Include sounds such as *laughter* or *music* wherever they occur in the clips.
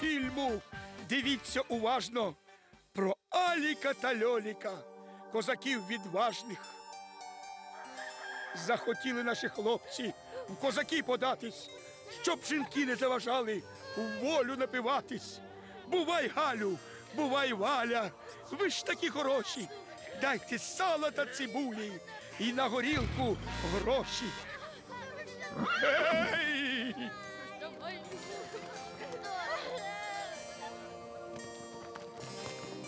фільму. Дивіться уважно про Аліка та Льоліка, козаків відважних. Захотіли наші хлопці в козаки податись, щоб жінки не заважали в волю напиватись. Бувай, Галю, бувай, Валя, ви ж такі хороші. Дайте сала та цибулі і на горілку гроші. Гей!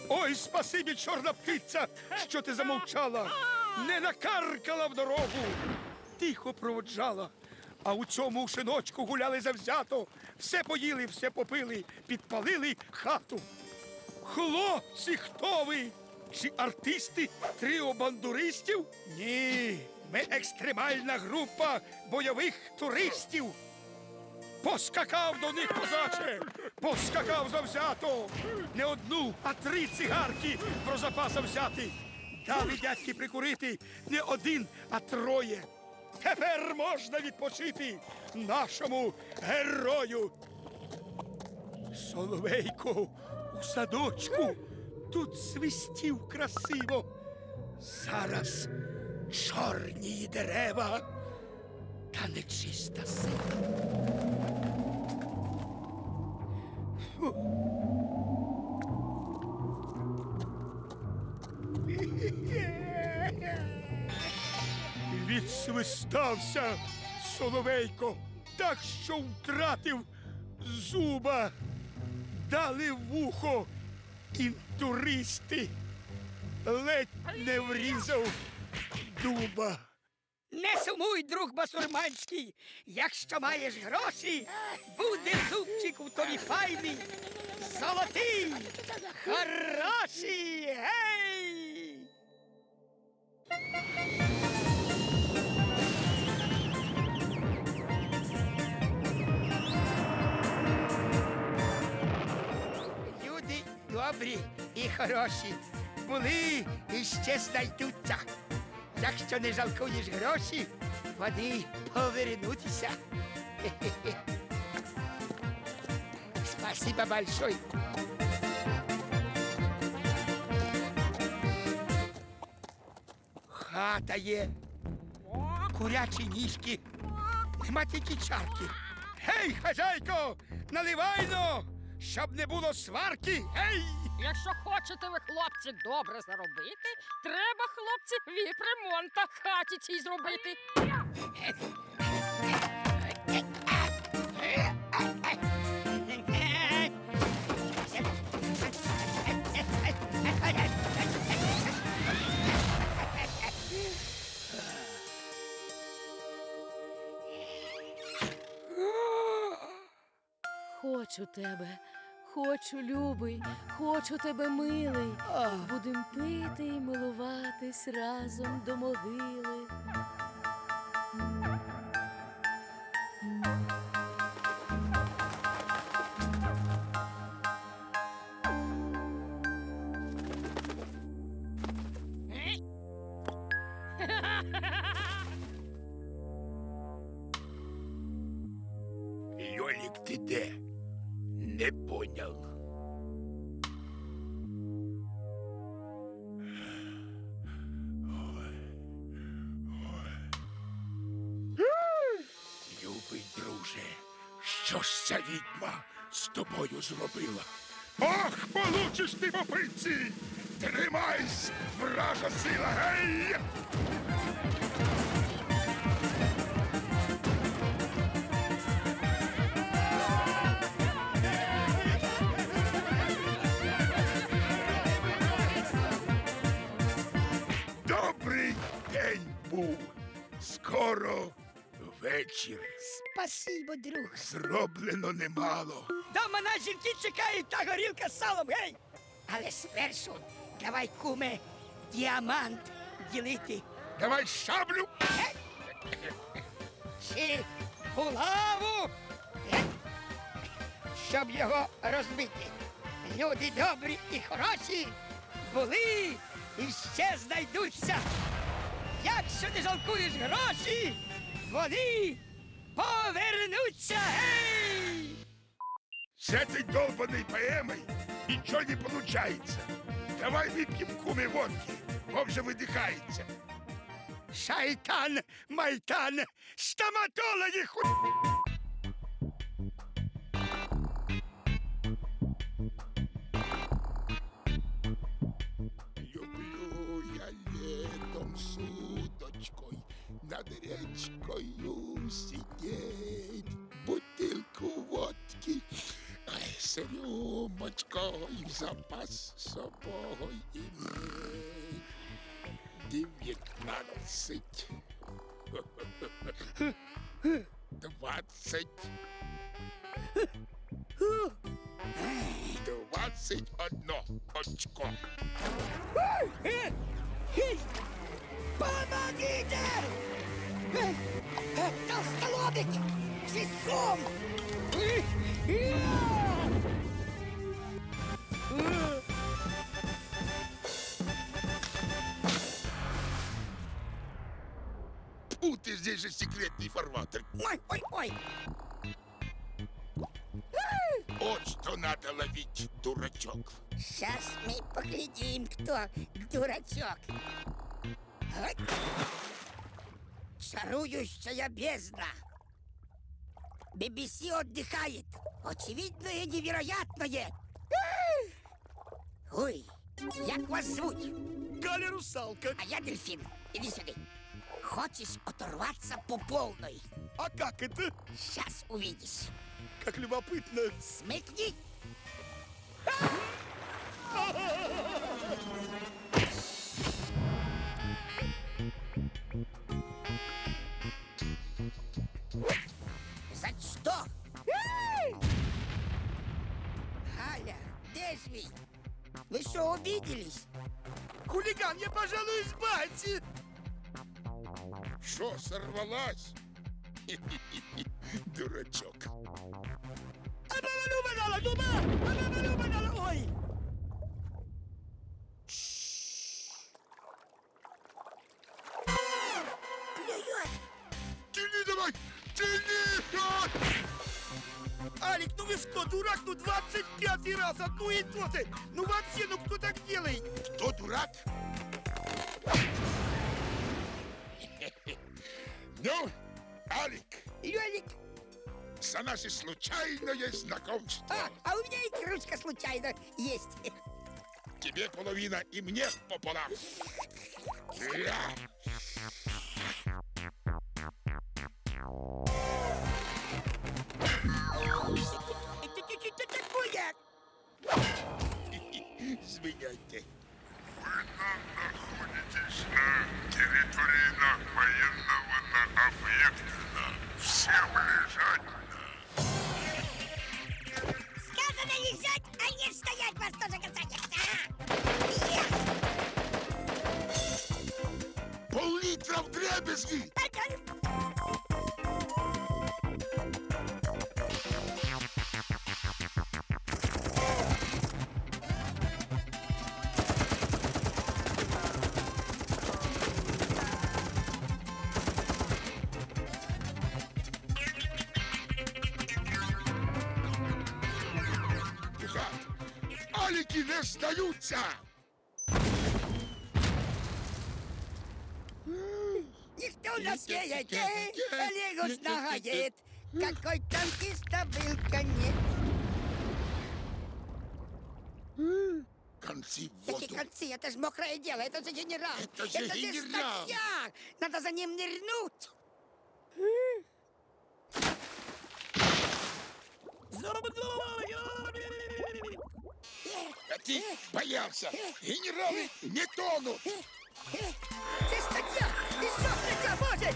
Ой, спасибі, чорна птиця, що ти замовчала, не накаркала в дорогу, тихо проводжала. А у цьому шиночку гуляли завзято, все поїли, все попили, підпалили хату. Хлопці, хто ви? Чи артисти тріо бандуристів? Ні, ми екстремальна група бойових туристів. Поскакав до них козаче, поскакав завзято. Не одну, а три цигарки про запаса взяти. Дали дядьки прикурити не один, а троє. Тепер можна відпочити нашому герою. Соловейко у садочку тут свистів красиво. Зараз чорні дерева та нечиста сила. Відсвистався Соловейко, так що втратив зуба, дали вухо інтуристи, ледь не врізав дуба. Не сумуй, друг басурманський, якщо маєш гроші, буде зубчик у тобі файний, золотий, хороший, гей! Люди добрі і хороші. Були і ще знайдуться. Якщо не жалкуєш гроші, вони повернуться. Хе-хе-хе. Спасибо большое. Хата є, курячі ніжки, нема тільки чарки. Гей, хазяйко, наливайно, щоб не було сварки. Гей! Якщо хочете ви, хлопці, добре заробити, треба, хлопці, віпремонта хаті цій зробити. Хочу тебе, хочу, любий, хочу тебе, милий. Будем пити і милуватись разом до могили. З тобою зробила? Ах, получиш ти по пиці! Тримайсь, вража сила, гей! Добрий день був. Скоро вечір. Спасибо, друг. Зроблено немало. Дома на жінки чекають та горілка з салом, гей! Але спершу давай, куме, діамант ділити. Давай шаблю. Чи булаву, щоб його розбити. Люди добрі і хороші були і ще знайдуться. Якщо не жалкуєш гроші, вони повернуться. Гей! С этой долбанной поэмой ничего не получается. Давай выпьем куме водки. Бог же выдыхается. Шайтан, майтан, стоматологи ху... Люблю я летом с удочкой над речкою сидеть, бутылку водки с рюмочкой в запас с собой иметь. Девятнадцать, двадцать, двадцать одно очко. Помогите! Толстолобик! Весом! Э, Фу, ты здесь же секретный фарватер. Ой, ой, ой! Вот что надо ловить, дурачок. Сейчас мы поглядим, кто дурачок. Чарующая бездна. BBC отдыхает. Очевидное невероятное. Ой, як вас звуть? Галя русалка. А я дельфин. Иди сюда. Хочешь оторваться по полной? А как это? Сейчас увидишь. Как любопытно. Смекни. За ж вы? Что, обиделись? Хулиган, я, пожалуй, избавьте. Что, сорвалась? *laughs* Дурачок. Ой! Алик, ну вы что, дурак, ну 25 раз одну и то же. Ну вообще, ну кто так делает? Кто дурак? *laughs* Ну, Алик, Лёлик, за наше случайное знакомство. а, а у меня и кружка случайно есть. *laughs* Тебе половина и мне пополам. Я. Извиняйте. находитесь на территории на военного на объекта. на. Всем лежать на. Сказано лежать, а не стоять вас тоже касается. Пол-литра в дребезги! Какой танкиста был конец. Концы в Какие воду! концы? Это же мокрое дело, это же генерал. Это же генерал. статья. Надо за ним нырнуть. А ты боялся! Генералы не тонут! Це стаття! І що стаття, Боже?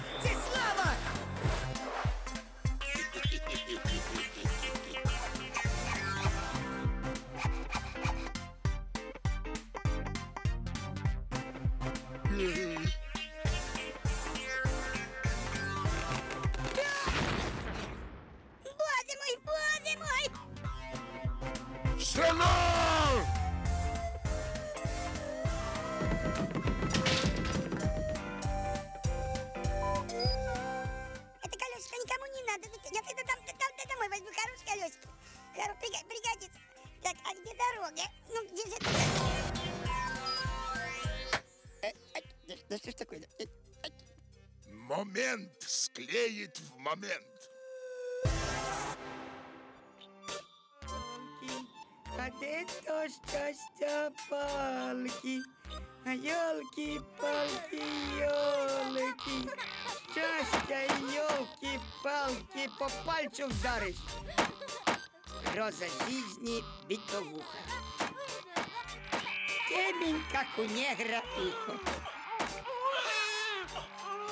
Боже склеит в момент. А де то щастя палки? А ёлки, палки, ёлки. Щастя, ёлки, палки, по пальцу вдаришь. Роза жизни битовуха. Темень, как у негра ухо.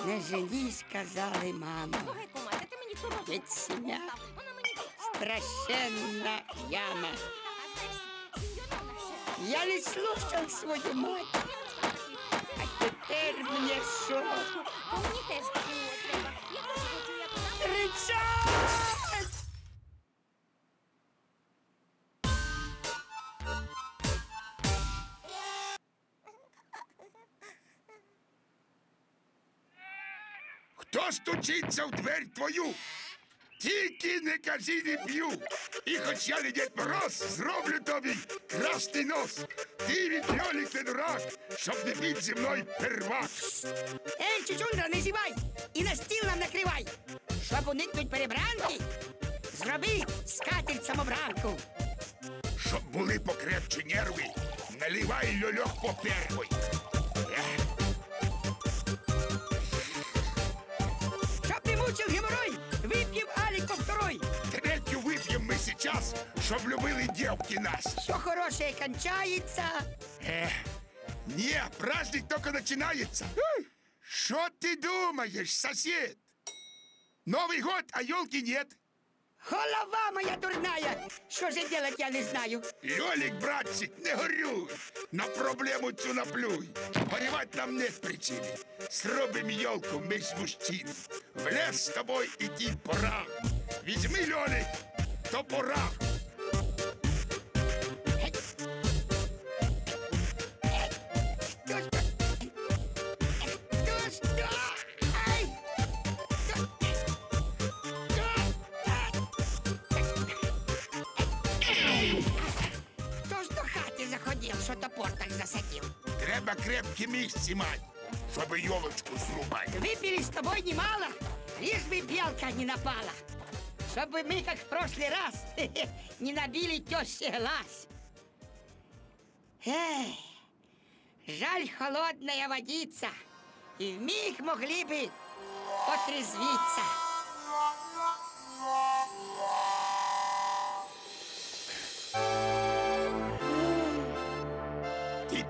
Не жени, сказали мама. Слухай, кума, ти мені ту розу. Дід сім'я. Вона мені Страшенна яма. а знаєш, сеньорона ще. Я не слушал свою мать. А теперь мне что? А мені теж такого Стучиться в дверь твою? Тільки не кажи не б'ю. І хоч я не Дід Мороз, зроблю тобі красний нос. Ти від льолік не дурак, щоб не бить зі мною первак. Ей, чучундра, не зівай! І на стіл нам накривай! Щоб уникнуть перебранки, зроби скатерть самобранку. Щоб були покрепче нерви, наливай льольох по первой. Ех, Щоб не мучив геморой, вип'єм алік по второй. Третю вип'ємо ми сейчас, щоб любили дівки нас. Все хорошее кончается. Ех, ні, праздник тільки починається. Що ти думаєш, сосед? Новий год, а елки нет. Голова моя дурная! Що же делать, я не знаю. Льолік, братчик, не горюй. На проблему цю наплюй. Горювать нам нет причини. Зробим елку ми з мужчин. В лес з тобою іти пора. Візьми, Льолік, топора. Хто топор так засадив? Треба крепкі місці мать, щоб елочку зрубати. Выпили с тобой немало, лишь бы белка не напала. Чтобы мы, как в прошлый раз, *laughs* не набили теще глаз. Эх, жаль холодная водица, и в миг могли бы отрезвиться.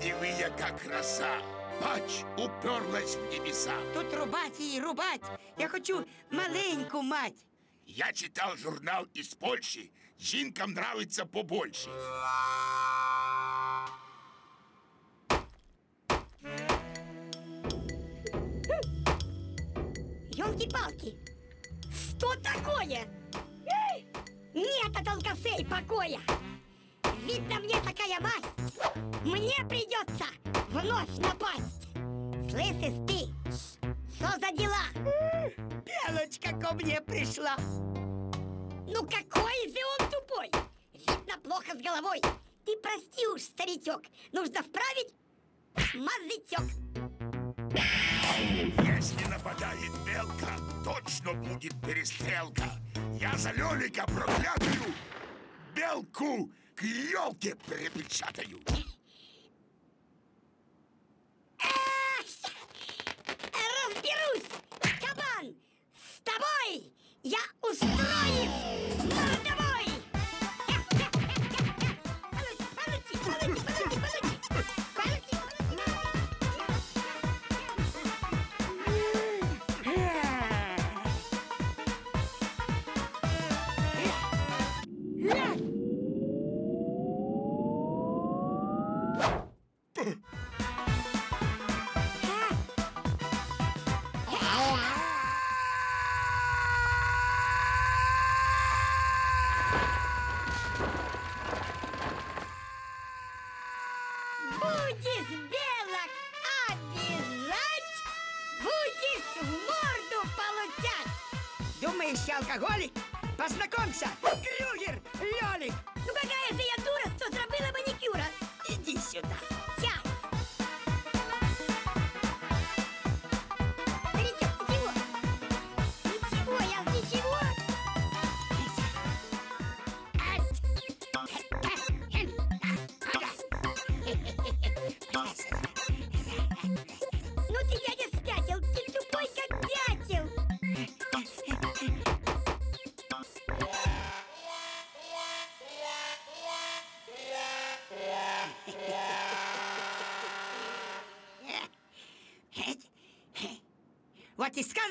Ти диви, яка краса. Бач, уперлась в небеса. Тут рубать и рубать, я хочу маленькую мать. Я читав журнал із Польщі. Жінкам нравиться побольше. Ёлки-палки! Что такое? Эй! Нет от алкашей покоя! Видно мне такая мать! Мне придется вновь напасть! Слышишь ты? Что за дела? Белочка ко мне пришла. Ну какой же он тупой! Видно плохо с головой! Ты прости уж, старичок, нужно вправить мозжечок. Если нападает белка, точно будет перестрелка. Я за Лёлика проклятую белку к елке припечатаю. Разберусь, кабан! С тобой я устроюсь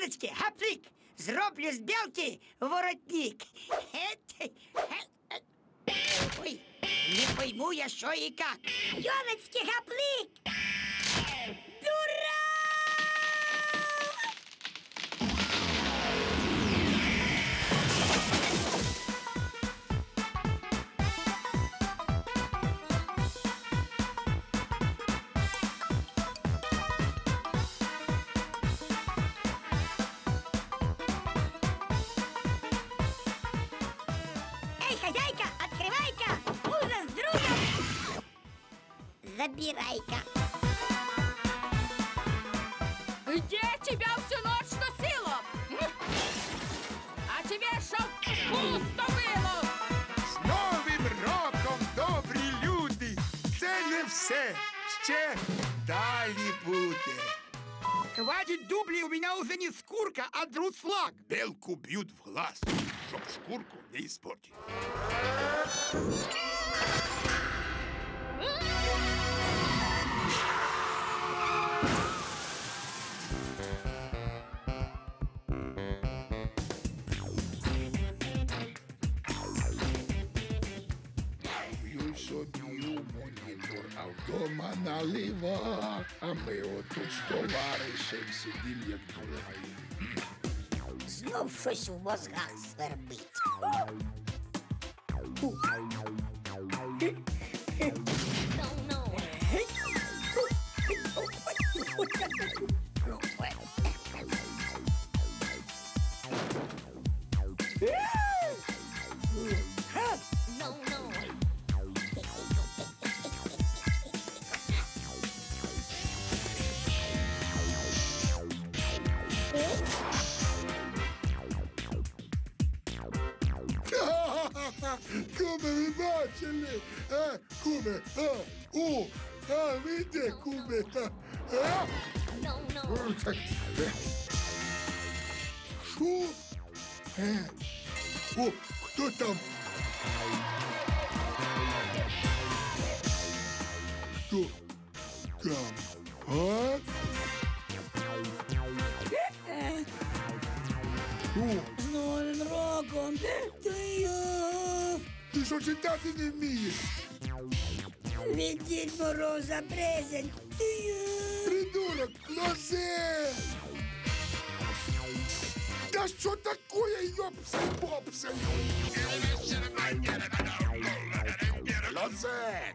от із сказочки гаплик. Зроблю з білки воротник. Ет, ет, ет. Ой, не пойму я, що і як. Ёлочки, гаплик! Белку б'ють в глаз, щоб шкурку не іспортити. П'ю собі у монітор, а вдома налива. А ми отут з товаришем сидім, як дураї. Знов щось у мозгах свербить. Бачили? А, куме, а, о, а, ви де, куме? А, а? Е, О, хто там? Хто там? А? О, З Новим роком! Ти ти що читати не вмієш? від Дід Мороза презент! Ти Придурок, лозе! Да что такое, ёпсель бопсель? Лозе!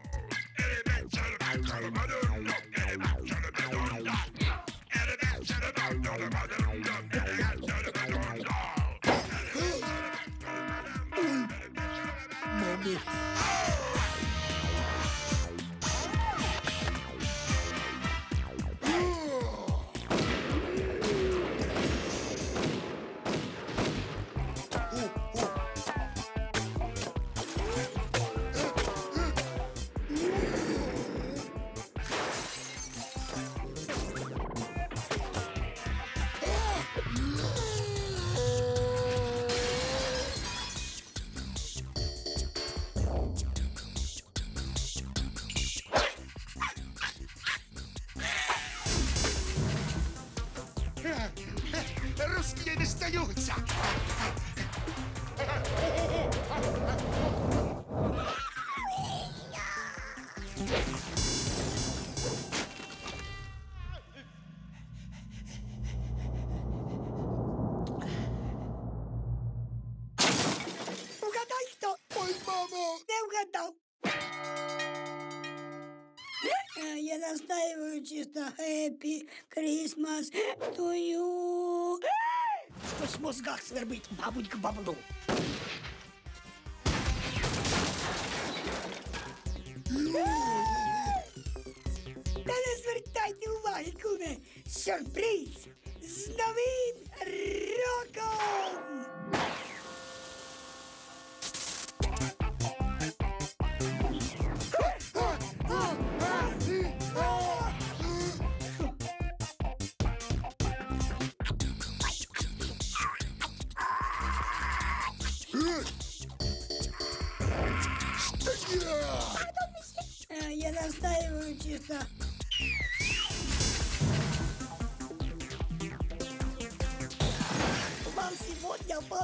Happy Christmas to you. Щось в мозгах свербить, мабуть, к баблу. Та не звертайте уваги, куме. Сюрприз з новим роком!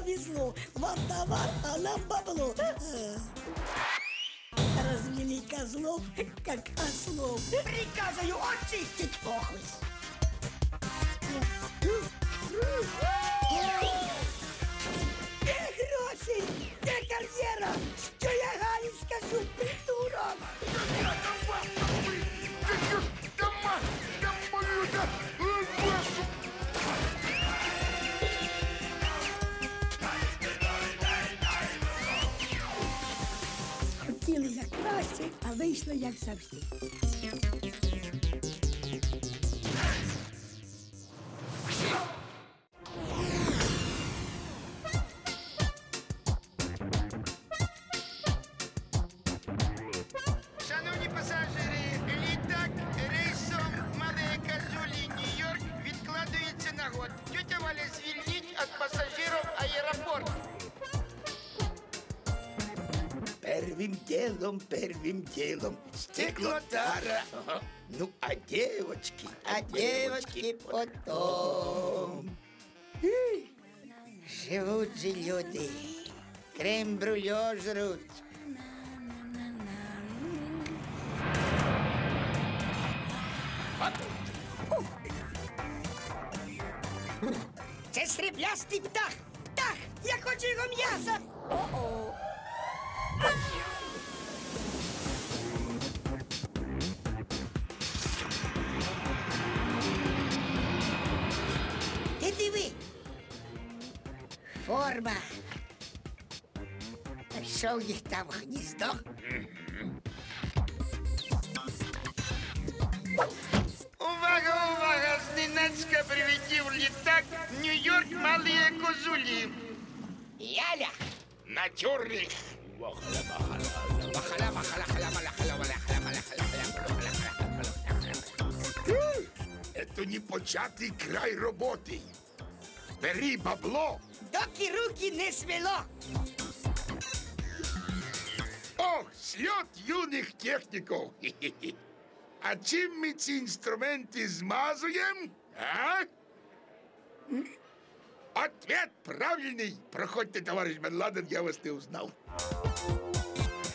Повезло. Вам товар, а нам бабло. Э. Развели козлов, как ослов. Приказываю очистить похлость. Краще, а вийшло як завжди. Делом. Стеклотара. Ага. Ну, а девочки? А девочки потом. Живуть же люди. Крем-брюльо жруть. Це сріблястий птах! Птах! Я хочу його м'яса! О-о! Форма. Що в них там гніздо? Увага, увага! Зненацька прилетів літак Нью-Йорк Мале Козулі. Яля! Натюрлих. Это не початий край роботи. Бери бабло. Доки руки не свело. Ох, сльот юних техніків. *laughs* Хі-хі-хі. А чим ми ці інструменти змазуємо? А? М? Ответ правильний. Проходьте, товариш Бен Ладен, я вас не узнав.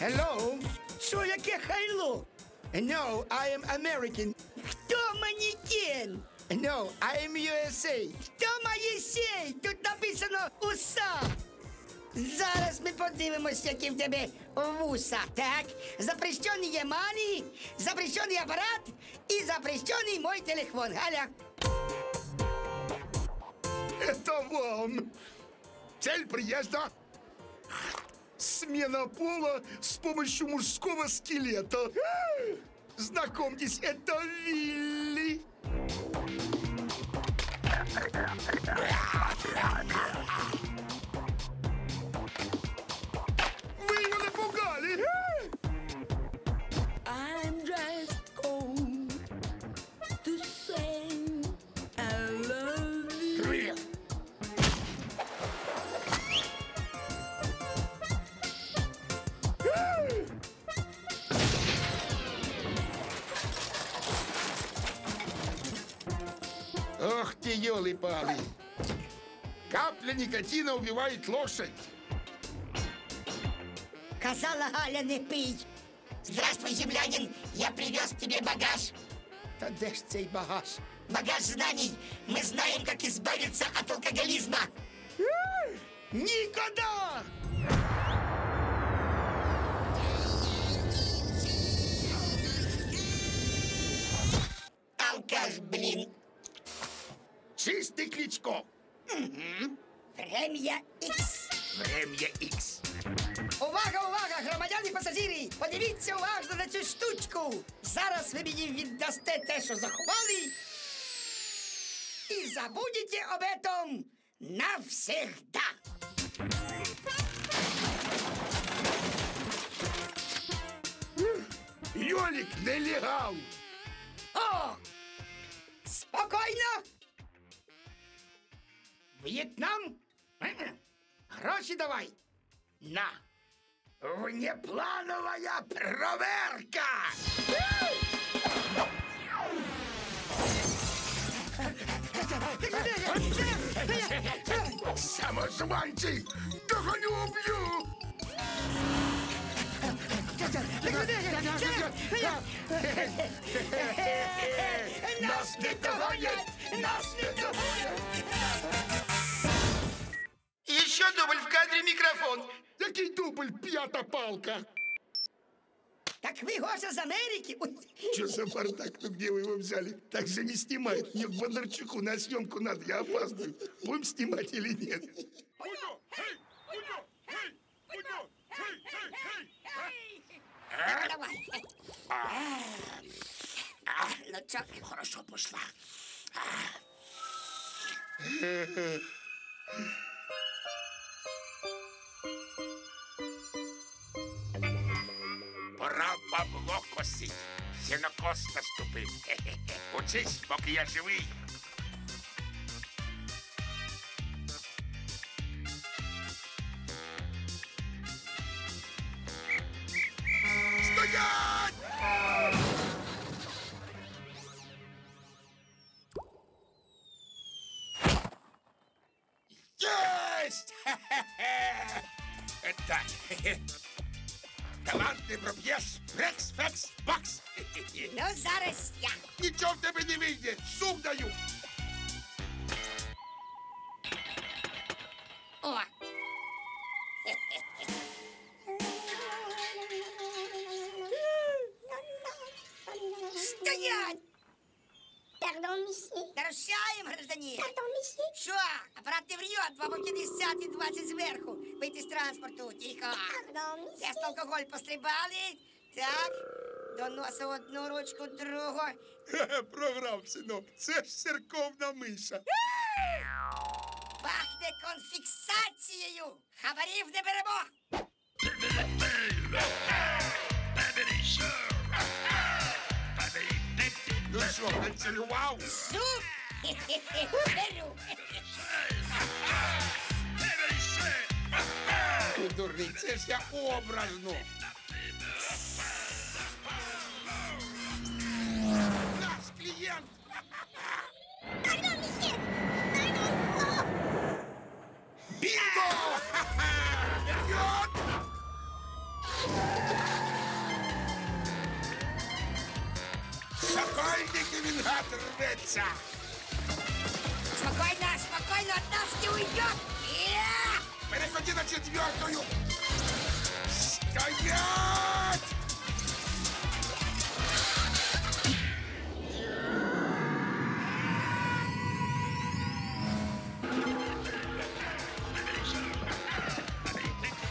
Hello? Що яке хайло? No, I am American. Хто манікен? *laughs* No, I am USA. Хто Моїсей? Тут написано уса. Зараз ми подивимось, які в тебе вуса. Так, запрещений є мані, запрещений апарат і запрещений мой телефон. Галя. Это вам. Цель приезда? Смена пола с помощью мужского скелета. А! Знакомьтесь, это Вилли. Вы ты, елы-палы. Капля никотина убивает лошадь. Казала Галя, не пий. Здравствуй, землянин. Я привез тебе багаж. Та де ж цей багаж? Багаж знаний. Мы знаем, как избавиться от алкоголизма. Никогда! забудете об этом навсегда. Йолик нелегал. О! Спокійно! В'єтнам? Мгм. Гроші давай. На. Внеплановая проверка. Самозванці! Догоню уб'ю! Нас не догонять! Нас не догонять! Еще дубль в кадре микрофон. Який дубль, п'ята палка? Так вы Гоша из Америки? Ой, Что за бардак? Ну где вы его взяли? Так же не снимают. Мне к Бондарчуку на съемку надо, я опаздываю. Будем снимать или нет? давай. А, ну чё? Хорошо пошла. *laughs* Пора бабло косить. Сінокос наступив. Хе-хе-хе. *laughs* Учись, поки я живий. Стоять! Есть! *laughs* Хе-хе-хе! Так. *laughs* хе-хе. Талант не проб'єш. Рекс, фекс, бакс. Хе-хе-хе. Ну, зараз я. Нічого в тебе не вийде. Сум даю. Pardon, алкоголь пострибали. Так, до носа одну ручку, другу. Хе-хе, Програв, синок. Це ж церковна миша. Пахне конфіксацією. Хабарів не беремо. Ну що, прицілював? Суп. Беру. Ти дурний, це ж я образно. Наш клієнт. Pardon, monsieur. Pardon. Oh. Бінго! Ха-ха! Вперед! Сокольники він гад рветься. Спокойно, спокойно, от нас не уйдет. Переходи на четвертую. Стоять!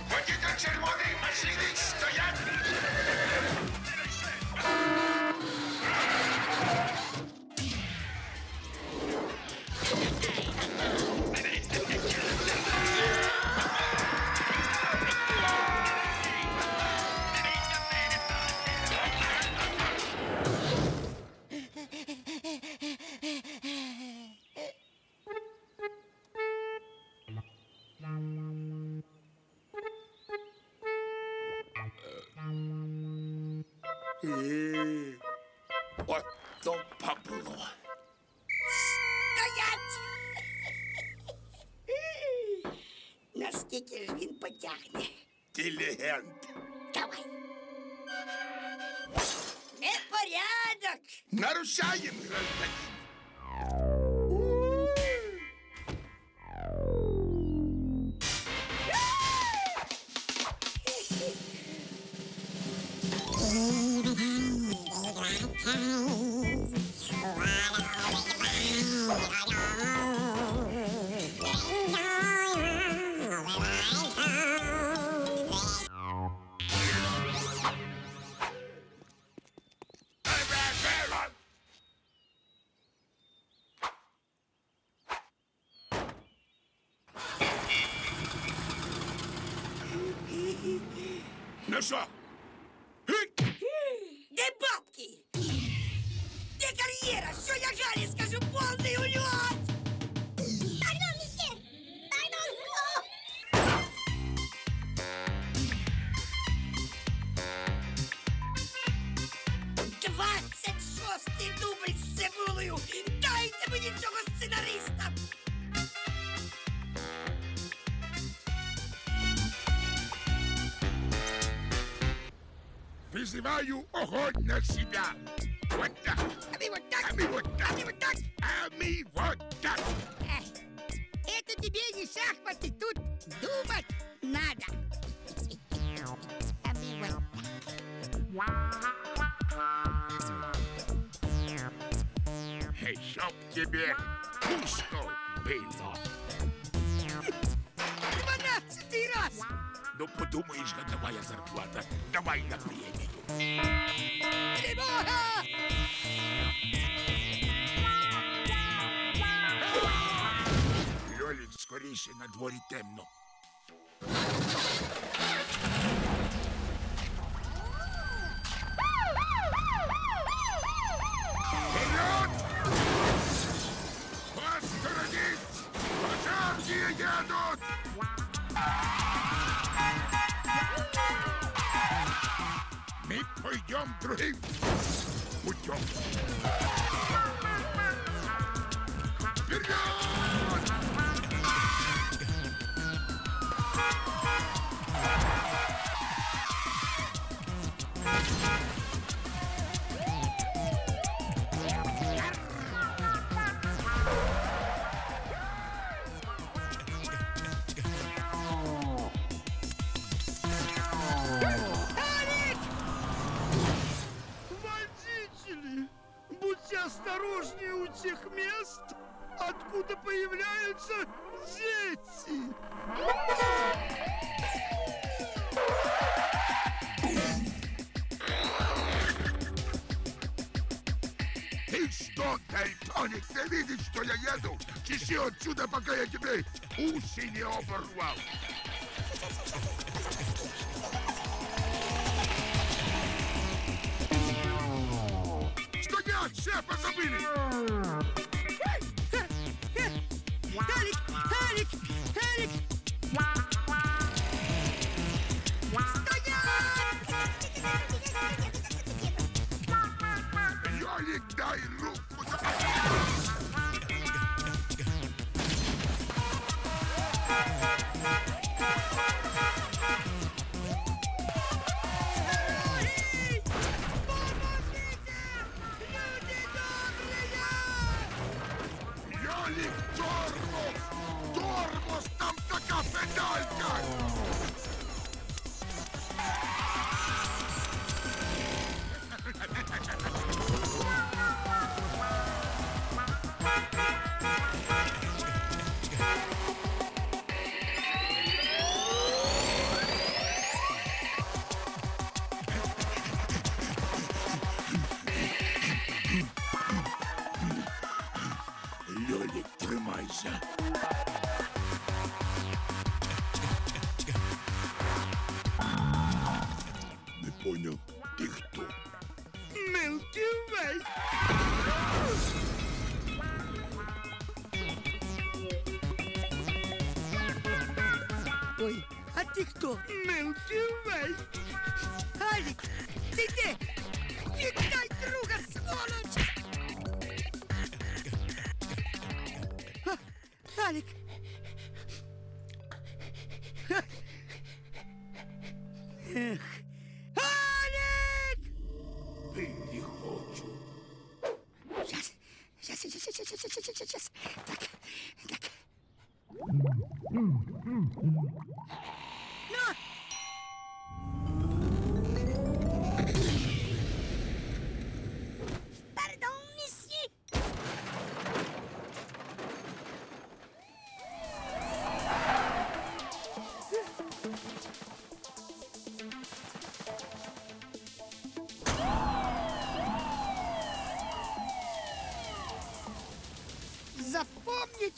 Водитель червоний машини стоять! Бабло. Стоять! *laughs* Наскільки ж він потягне? Ти легенд. Давай. Непорядок! Нарушаем, гражданин. предлагаю огонь на себя. морі темно. Вперед! Посторонись! Пожарні едут! Мы пойдем другим путем. откуда появляются дети. Ты что, Дальтоник, ты видишь, что я еду? Чеши отсюда, пока я тебе уши не оборвал. Что делать, шефа забыли?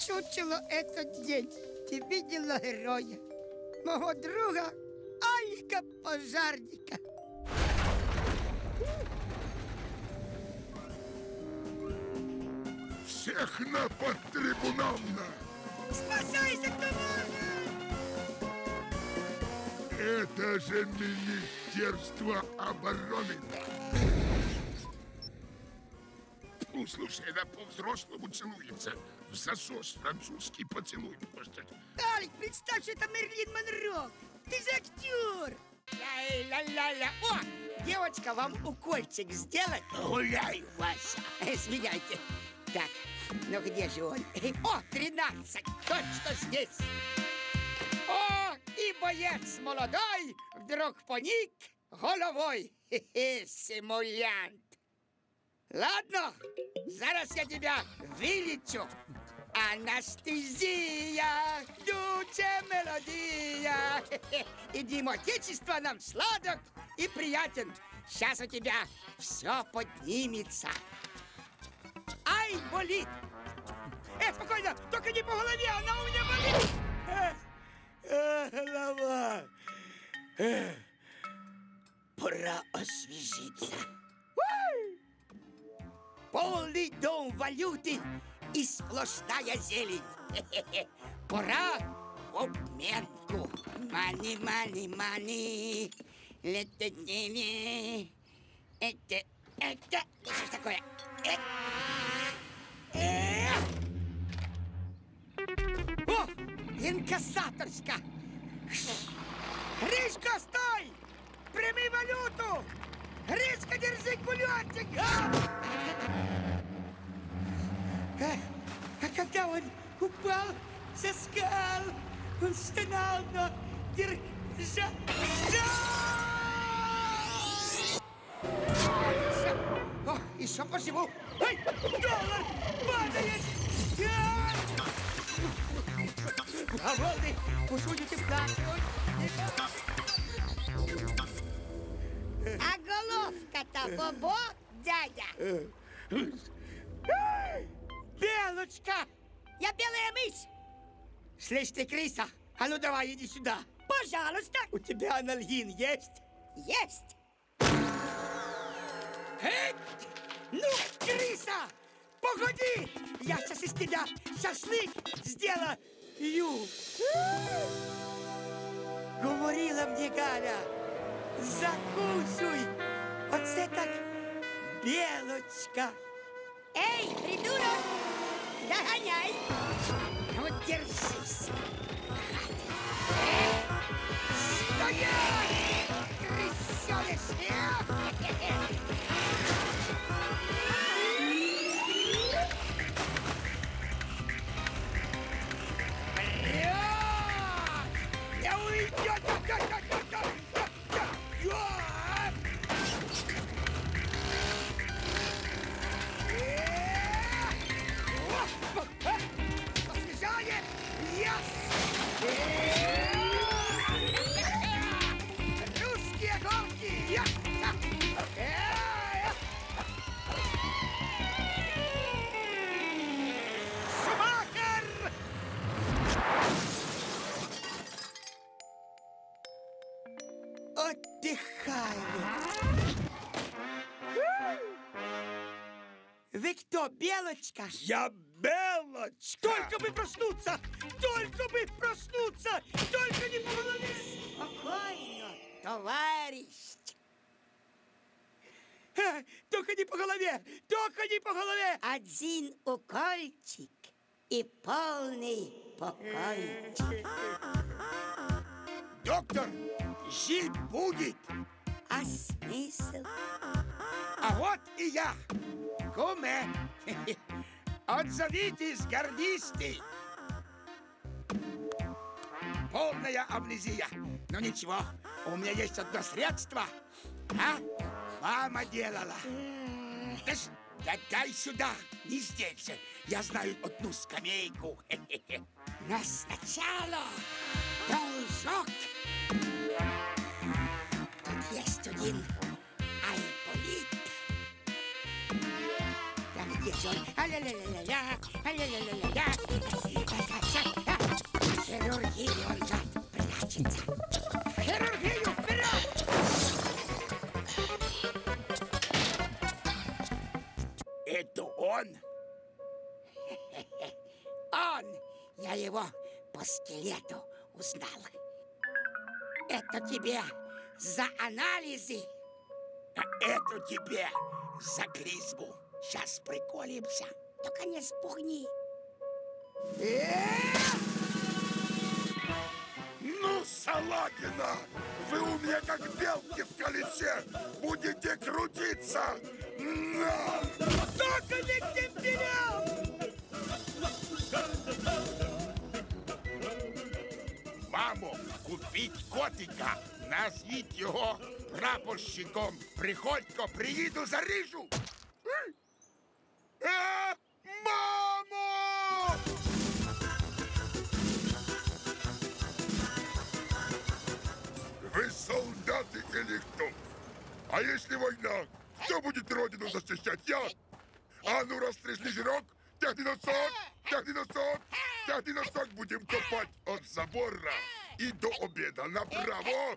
чучело этот день. Ты видела героя, моего друга Алька Пожарника. Всех на подтрибунамно! Спасайся, кто может! Это же Министерство обороны! слушай, она по-взрослому целуется. В засос французский поцелуй просто. Алик, представь, что это Мерлин Монро. Ты же актер. Ля-ля-ля-ля. О, девочка, вам укольчик сделать? Гуляй, Вася. Извиняйте. Так, ну где же он? О, 13. Точно здесь. О, и боец молодой вдруг поник головой. Хе-хе, симулянт. Ладно, зараз я тебя вылечу. Анестезия, дуче мелодия. *laughs* И Дим Отечество нам сладок и приятен. Сейчас у тебя все поднимется. Ай, болит! Э, спокойно, только не по голове, она у меня болит! Э, э, голова. Э, пора освежиться. Уй! Полный дом валюты и сплошная зелень. *laughs* Пора обменку. Мани, мани, мани. Ле-те-не-не. Это, это, что ж такое? Э, э. О, инкассаторська. Гришка, стой! Прими валюту! Гришка, держи кулечек! А? А когда он упал со скал, он стонал, но держа... Всё. О, еще поживу. Ай, доллар падает! А! А волны уходят и плачут. Головка-то бобо, дядя? Белочка! Я белая мышь! Слышь ты, крыса, а ну давай иди сюда. Пожалуйста. У тебя анальгин есть? Есть. Эй! Ну, крыса! Погоди! Я сейчас из тебя шашлык сделаю! Говорила мне Галя, закусуй! Оце так белочка! Эй, придурок! Догоняй! Вот держись! Стоять! Крысёныш! *laughs* Кто, Белочка? Я Белочка! Только бы проснуться! Только бы проснуться! Только не по голове! Спокойно, товарищ! Только не по голове! Только не по голове! Один укольчик и полный покойчик. Доктор, жить будет. А смысл? А вот и я. Куме. Отзовитесь, гордисты. Полная амнезия. Но ничего, у меня есть одно средство. А? Мама делала. Да, да дай сюда, не здесь. Я знаю одну скамейку. *laughs* Но сначала должок. Тут. Там где же он? Же прячется. Хирургию вперед! Это он? Он! Я его по скелету узнал. Это тебе за анализы. А это тебе за клизму. Сейчас приколимся. Только не спугни. Ну, Ну, Салагина, вы у меня как белки в колесе. Будете крутиться. На! Только не к темперям! Мамо, купіть котика. Назвіть його прапорщиком. Приходько, приїду, заріжу. Е, мамо! Вы солдаты или кто? А если война? Кто будет родину защищать? Я? А ну, растрясли жирок, тягни носок, тягни носок, тягни носок, будем копать от забора і до обіда направо.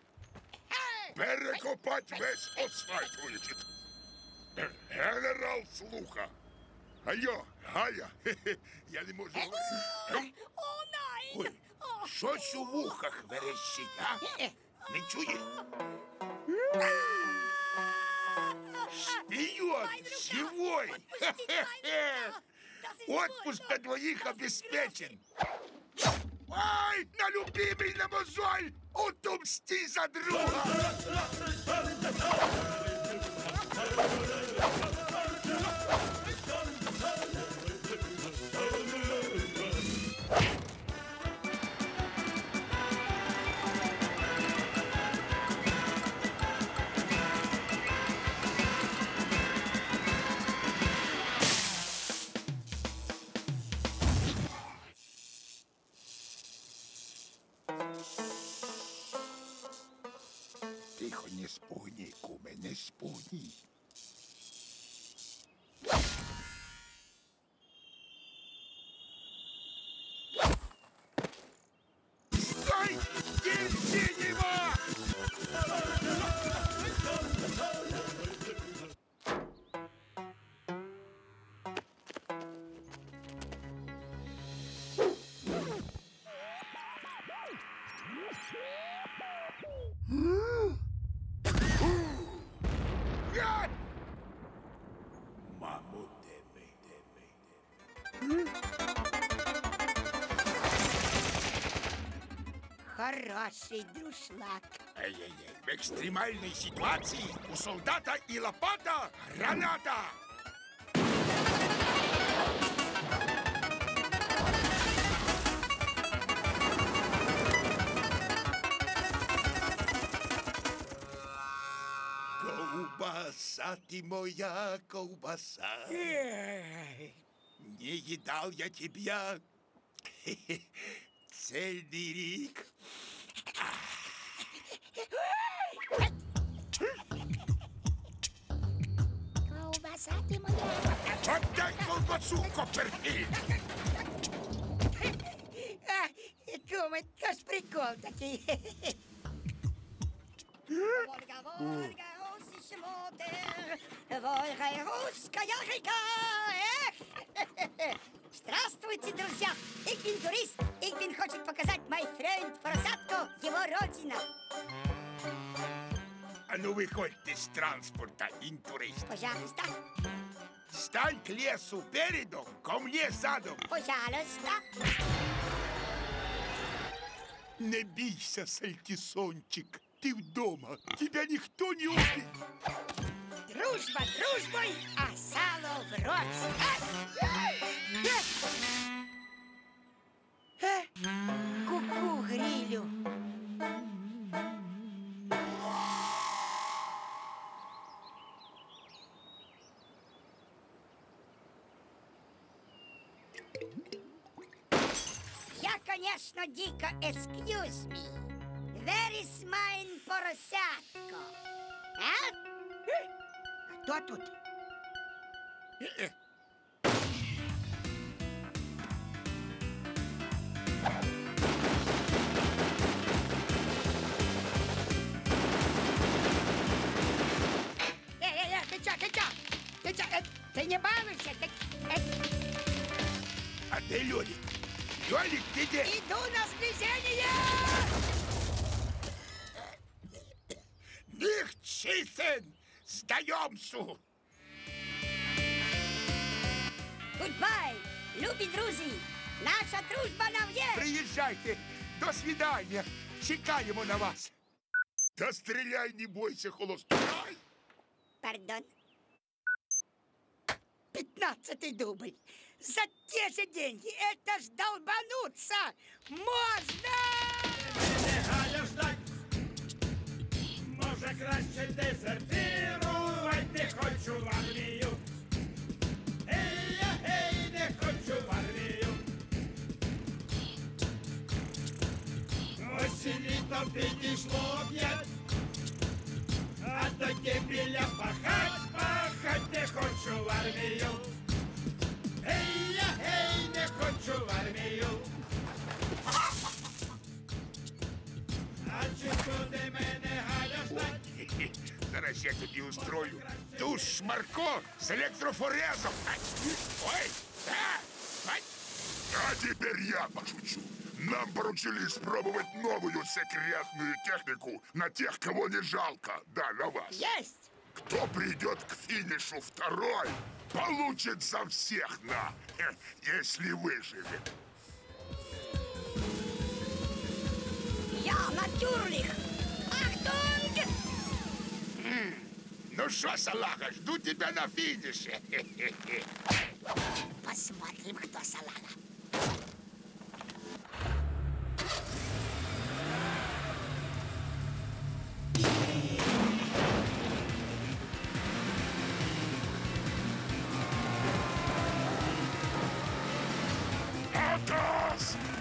Перекопать весь асфальт вилічить. Генерал слуха. Айо, Галя, хе-хе, *laughs* я не можу говорити. Ой, щось у вухах верещить, а? Не чує? Шпион, живой! *laughs* Отпуск на двоих обеспечен. Ай, на любимый на мозоль! Отомсти за друга! Хороший друшлак. Ай-яй-яй, в екстремальній ситуації у солдата і лопата граната! Ковбаса ты моя ковбаса. Не едал я тебя *laughs* цельный рик. Ты моя. Отдай колбасу, Копперфильд! А, куме, то ж прикол такий. Вольга, Вольга, русische Motor, Вольга, русская река, эх! Здравствуйте, друзья! Bin турист. Bin хочет показать мой френд Просадко, его родина. А ну выходьте с транспорта, интурист. Пожалуйста, Стань к лесу передом, ко мне задом. пожалуйста. Не бійся, сальтисончик. Ты дома. Тебя никто не убит. Дружба дружбой, а сало в рот. Э, Ку-ку, грилю. Я, конечно, дико excuse me. Where is mine поросятко? А? Кто тут? Э, ты не балуйся, ты... э, А ты Лёлик? Лёлик, ты где? Иду на сближение! Них чисен! Сдаемся! Goodbye, любі друзі! Наша дружба нав'є! Приезжайте! До свидания! Чекаємо на вас. Та стріляй, не бойся, холостой. Пардон. Пятнадцатый дубль. За те же деньги. Это ж долбануться можно! Може краще дезертирувати, не хочу в армію. Ей, я, гей, не хочу в армію. Ось і літо підійшло п'ять, а тоді біля пахать, пахать не хочу в армію. Ей, я, гей, не хочу в армію. А чи буде мене Галя ждать? Зараз я тобі устрою душ шмарко з електрофорезом. Ай, Ой, а, ай. А теперь я пошучу. Нам поручили испробовать новую секретную технику на тех, кого не жалко. Да, на вас. Есть! Кто придет к финишу второй, получит за всех на, *laughs* если выживет. Ja, natürlich! Achtung! Ну что, салага, жду тебя на финише. *laughs* Посмотрим, кто салага.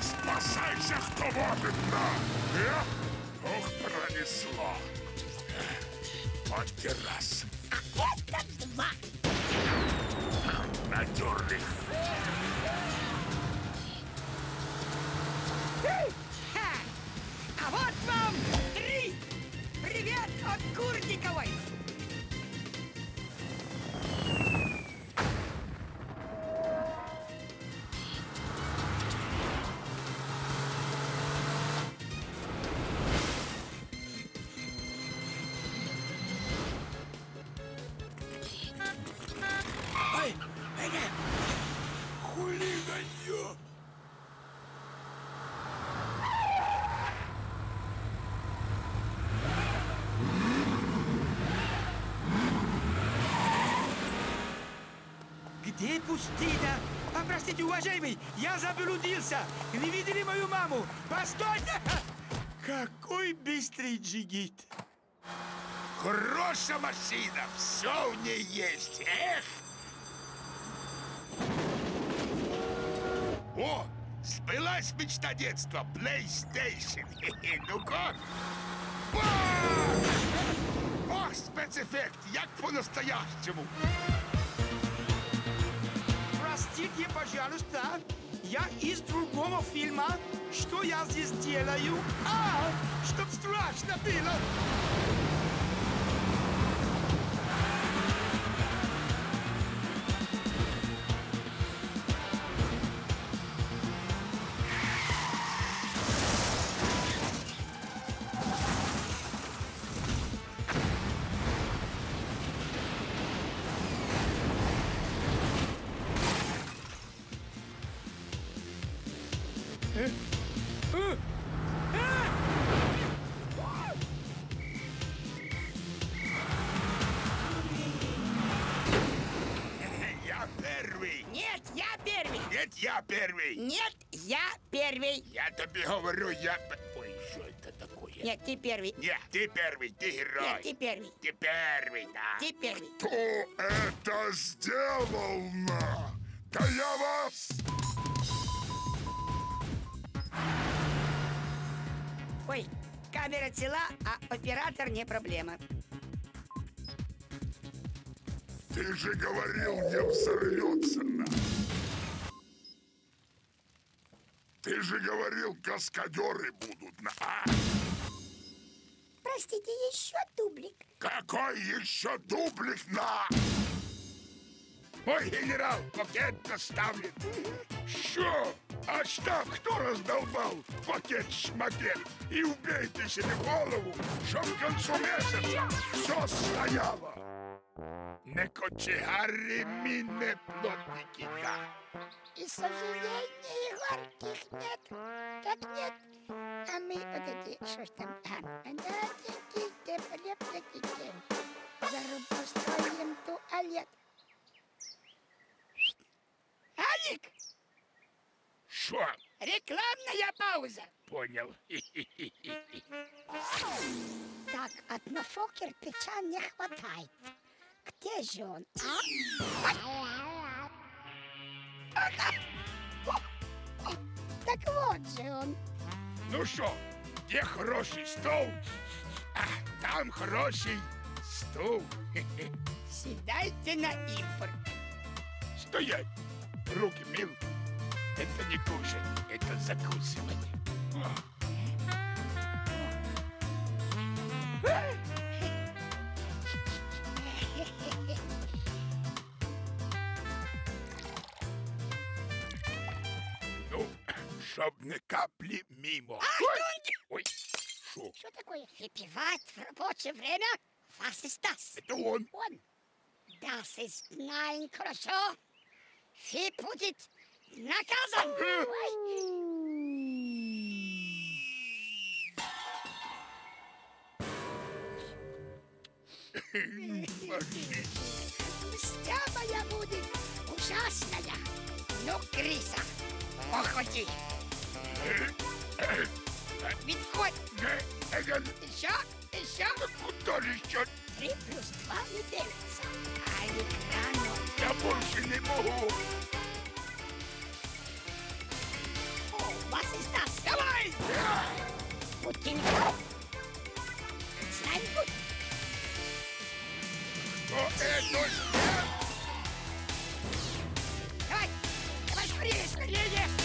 Спасайся, кто может на! Э? Ох, пронесло. Вот террас. Это два. Натюрлих. Ха! А вот вам три! Привет от Курниковой! Где пустыня? А, простите, уважаемый, я заблудился. Не видели мою маму? Постойте! Какой быстрый джигит! Хорошая машина, все в ней есть. Эх! О, сбылась мечта детства. PlayStation. Ну-ка. Ох, спецэффект, як по-настоящему. Пожалуйста, я из другого фильма. Что я здесь делаю? А, чтоб страшно было. Первый! Нет, ты первый, ты герой. Нет, ты первый! Ты первый, да. Ты первый! Кто это сделал? на? Да я вас... Ой, камера цела, а оператор не проблема. Ты же говорил, не взорвется на. Ты же говорил, каскадеры будут на. А? Простите, еще дублик. Какой еще дублик на? Ой, генерал, пакет доставлен. Що? А штаб кто раздолбал? Пакет-шмакет. И убейте себе голову, чтоб к концу месяца все стояло. Не кочегари ми не плотники, да. И сожалений горьких нет. Как нет? А мы вот эти, что ж там, а, одненькие, теплепники, зарубу строим туалет. Алик, Що? рекламная пауза. Понял. Так, одного кирпича не хватает. Где же он, а? Так вот же он. Ну що, де хороший стол? А там хороший стул. *laughs* Сідайте на імпорт. Стоять! Руки мил. Это не кушать, это закусывать. Ну, чтоб не капли мимо. Ой, Ой, шо? Что такое? Выпивать в рабочее время? Was ist das? Это он. Он. Das ist nein, хорошо. Вы будет наказан. Мстя моя будет ужасная. Ну, Криса, походи. Відходь. Не, это... Еще, еще. Куда же еще? Три плюс два не делится. Алик, рано. Я больше не могу. О, was ist das? Давай! Бутылка. Sein gut. Что это? Давай! Давай скорее, скорее!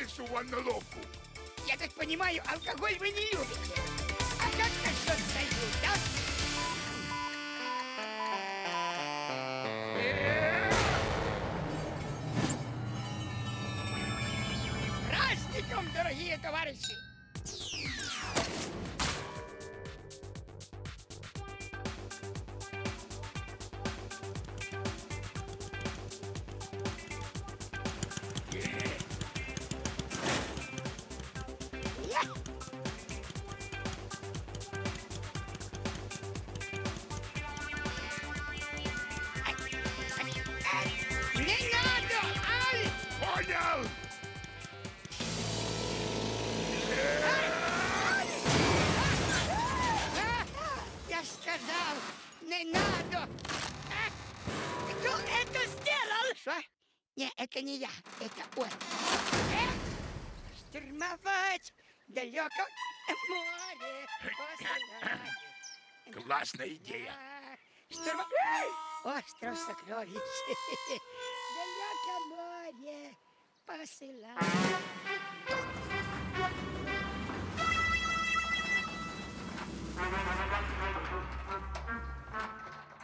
Крысу в ванноловку. Я так понимаю, алкоголь вы не любите. Это не я, это он. Э? Штурмовать далеко море посылать. Классная идея. Штурма... Остров сокровищ. Далеко море посылать.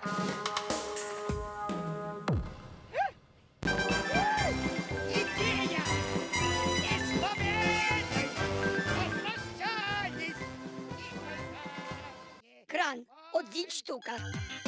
Идея! Один штука. Ты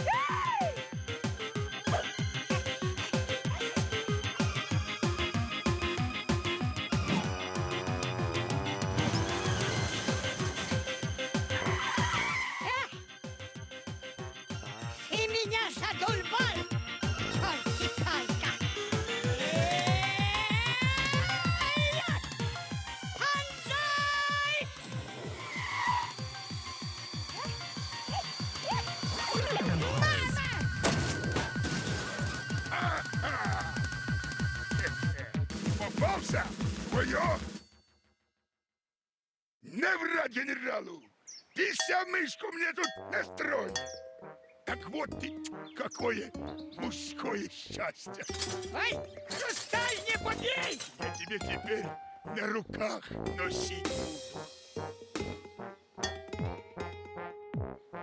вот ты, какое мужское счастье! Ой, хрусталь не побей! Я тебе теперь на руках носіть буду.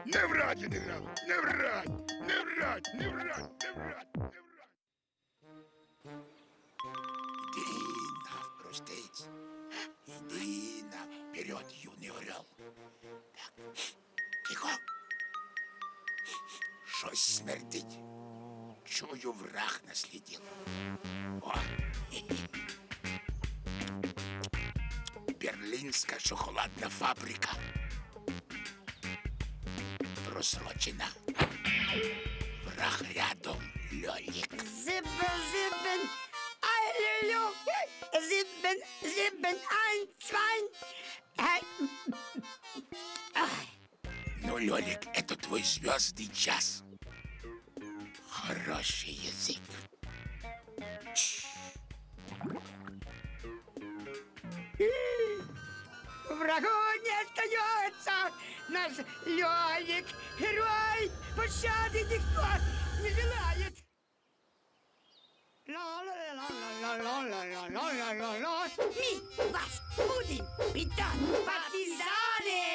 Не врать, генерал, не врать, не врать, не врать, не врать, не врать. Иди навпростець. Иди наперед, юний орел. Так, тихо. Щось смердить. Чую, враг наслідів. О! Хі. Берлінська шоколадна фабрика. Просрочена. Враг рядом льолік. Зибен, зибен, ай люлю. Зибен, зибен, ай, цвань. Ай. Хорошо, Лёлик, это твой звездный час. Хороший язык. Чш. Врагу не остается! Наш Лёлик, герой, пощады никто не желает! Мы вас будем питать, партизаны!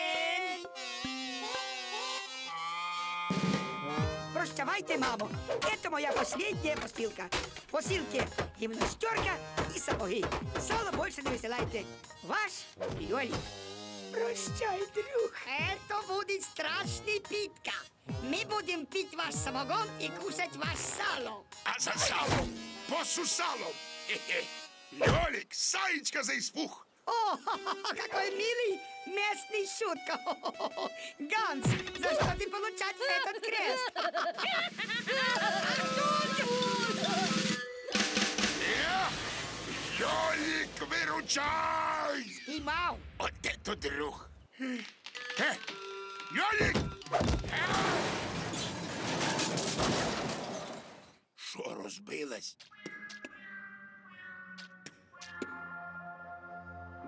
Прощавайте, мамо. Это моя последняя посылка. Посылки гимнастерка и сапоги. Сало больше не высылайте. Ваш Лёлик. Прощай, друг. Это будет страшный питка. Мы будем пить ваш самогон и кушать ваш сало. А за салом, по сусалом. Хе-хе. Лёлик, Саечка за испух. О, какой милый местный шутка. Ганс, за что ты получать этот крест? Лёлик, выручай! Поймал. Вот это друг. Э, Лёлик! Що розбилась?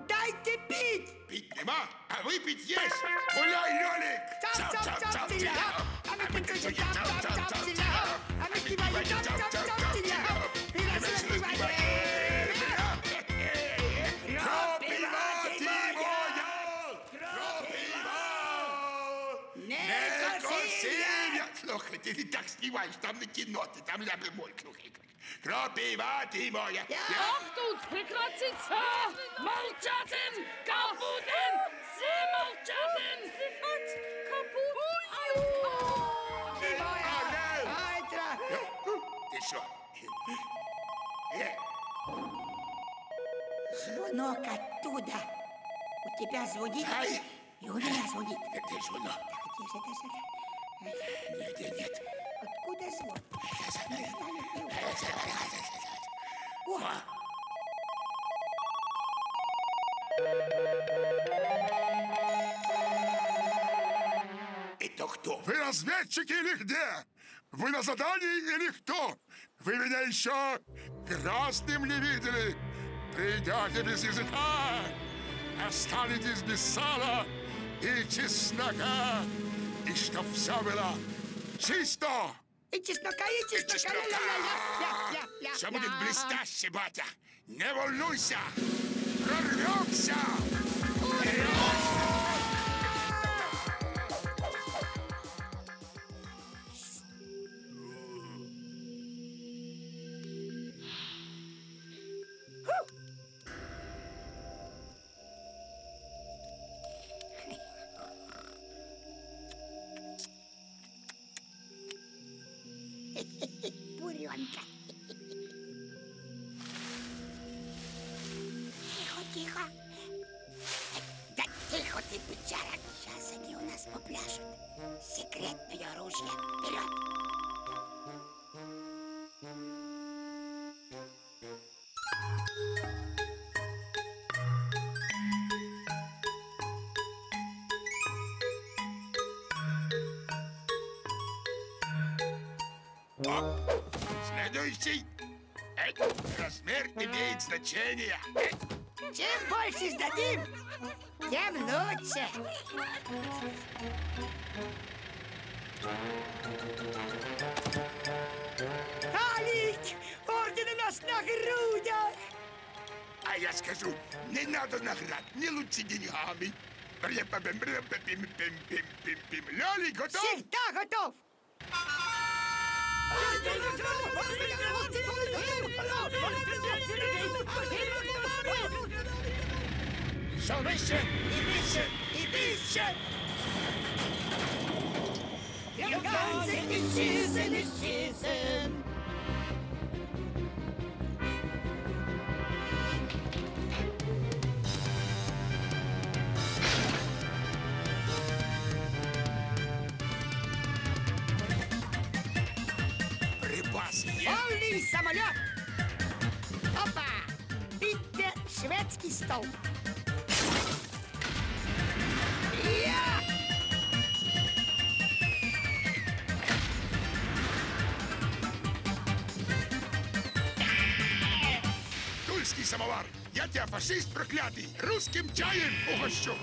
Дайте пить! Пить нема, а выпить есть! Гуляй, Лёлик! Чап-чап-чап, тиля-хап! А мы пиццу чап-чап-чап, тиля-хап! А мы киваем чап-чап-чап, тиля-хап! Пират сливаем! Некрасивая! Слухайте, ти так знімаєш, там не кино, ти там ляби мой, слухайте. Кропиватимое! Я... Achtung! Прекратиться! Молчатин! Капутин! Все молчатин! Сифат! Капут! Айтра! Еще! Звонок оттуда! У тебя звонит? Ай! И у меня звонит! Где звонок? же тихо, же. Нет, нет, нет звон? Не знаю, не знаю. О, Это кто? Вы разведчики или где? Вы на задании или кто? Вы меня еще красным не видели? Придете без языка, останетесь без сала и чеснока, и чтоб все было чисто. И чеснока, и чеснока. Ля-ля-ля. Ля-ля-ля. Все будет блестяще, батя. Не волнуйся. Прорвемся. Эй, Чем больше сдадим, тем лучше. Алик, орден у нас на грудях. А я скажу, не надо наград, не лучше деньгами. Лёлик, готов? Всегда готов! Salvation! Eviction! Eviction! Your guns in season, the season! Повний самоліт! Опа! Підте шведський стол. Я! Тульский самовар. Я тебя, фашист проклятый, русским чаем угощу.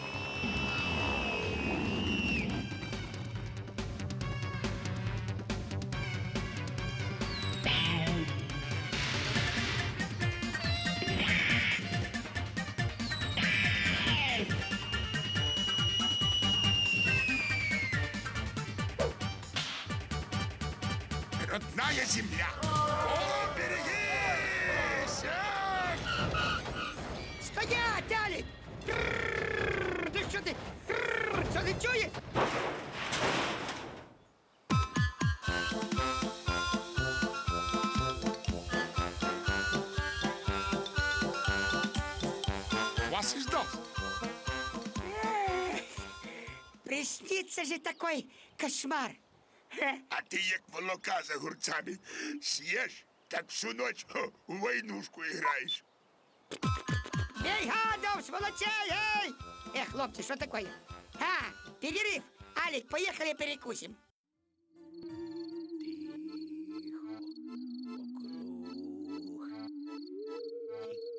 Родная земля. О, берегись! Стоять! Ти що ти? Трррррр! Що ти чуєш? Вас. Приснится же такой кошмар. Хе. *laughs* А ты, як молока за огурцами, съешь, так всю ночь хо, в войнушку играешь. Эй, гадов, сволочей, эй! Эх, хлопцы, что такое? А, перерыв. Алик, поехали перекусим. *laughs*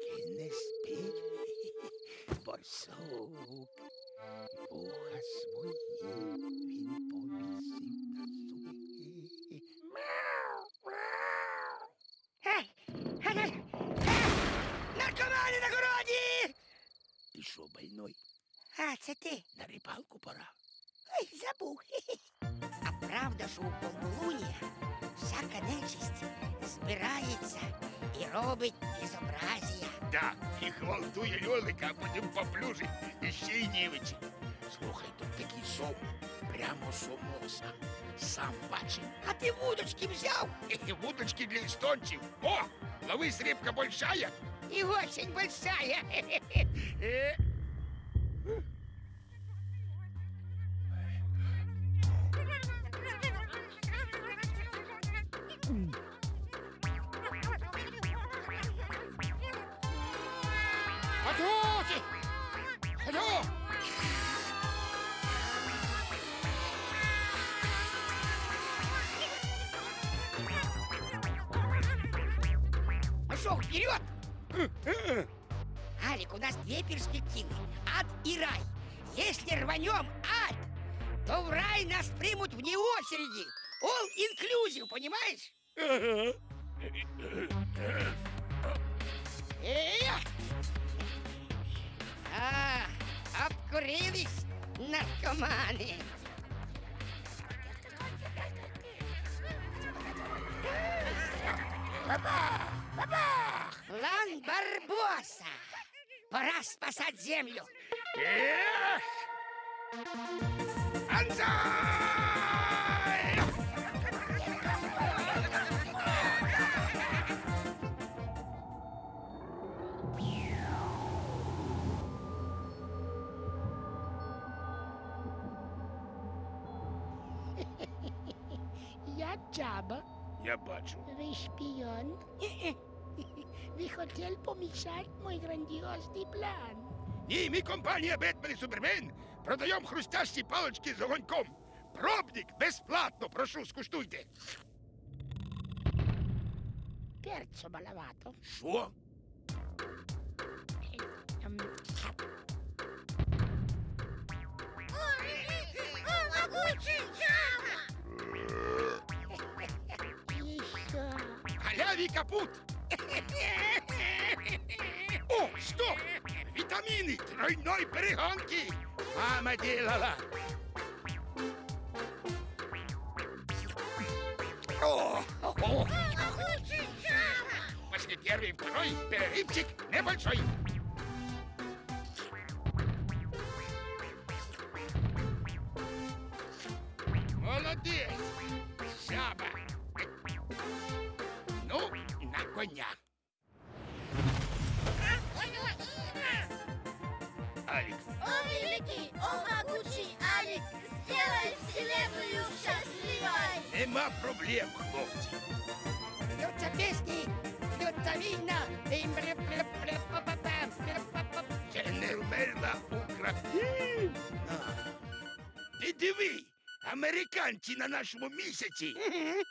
Тільки не спіть, борсук. Вуха свої Ти що, больной? А, це ти? На рибалку пора. Ой, забув. *laughs* А правда, що у полнолунія всяка нечисть збирається і робить безобразія. Да, і гвалтує льолика, а потім поплюжить і ще й нівичить. Слухай, тут такий сон. Прямо сомоса. Сам бачив. А ти вудочки взяв? І вудочки для істонців. О, ловись, рибка большая. и очень большая. *laughs* перспективы. Ад и рай. Если рванем ад, то в рай нас примут вне очереди. All inclusive, понимаешь? Эх! А, обкурились наркоманы. Лан Барбоса! Пора спасать землю. Эх! Анзай! Я Джаба, Я бачу. ви шпіон Ви хотіли помішати мой грандіозний план. Ні, ми компанія Бетмен і Супермен продаємо хрустящі палочки з огоньком. Пробник безплатно, прошу, скуштуйте. Перцо маловато. Що? Ем, І що? Халяві капут. О, стоп! Витамины тройной перегонки! Мама делала! О, о, о. После первый, второй перерывчик небольшой. нашому місяці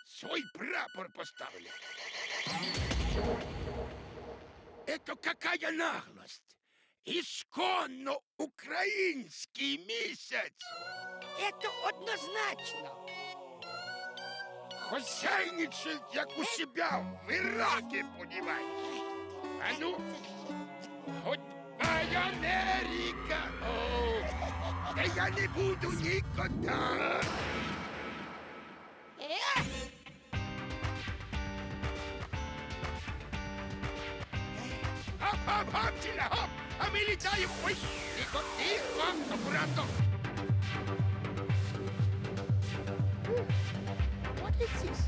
свій прапор поставили. Это какая наглость! Ісконно український місяць! Це однозначно. Хозяйничает, як у себя в Ираке, понимаешь? А ну, хоть моя Америка! О, да я не буду никогда! Hop, hop, hop, chila, hop. A mili tayo. Uy, ikot, ikot. Apurado. What is this?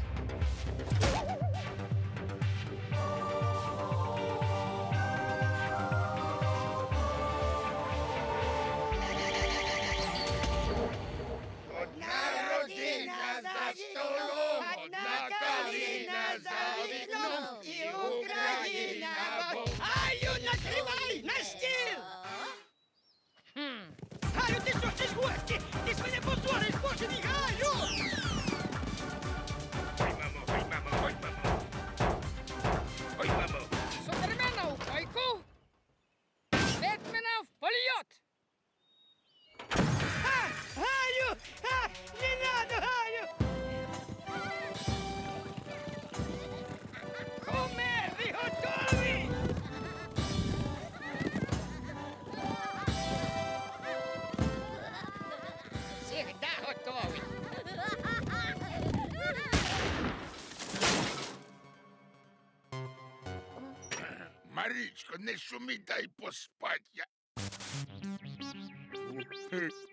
Не шумі, дай поспать. Я...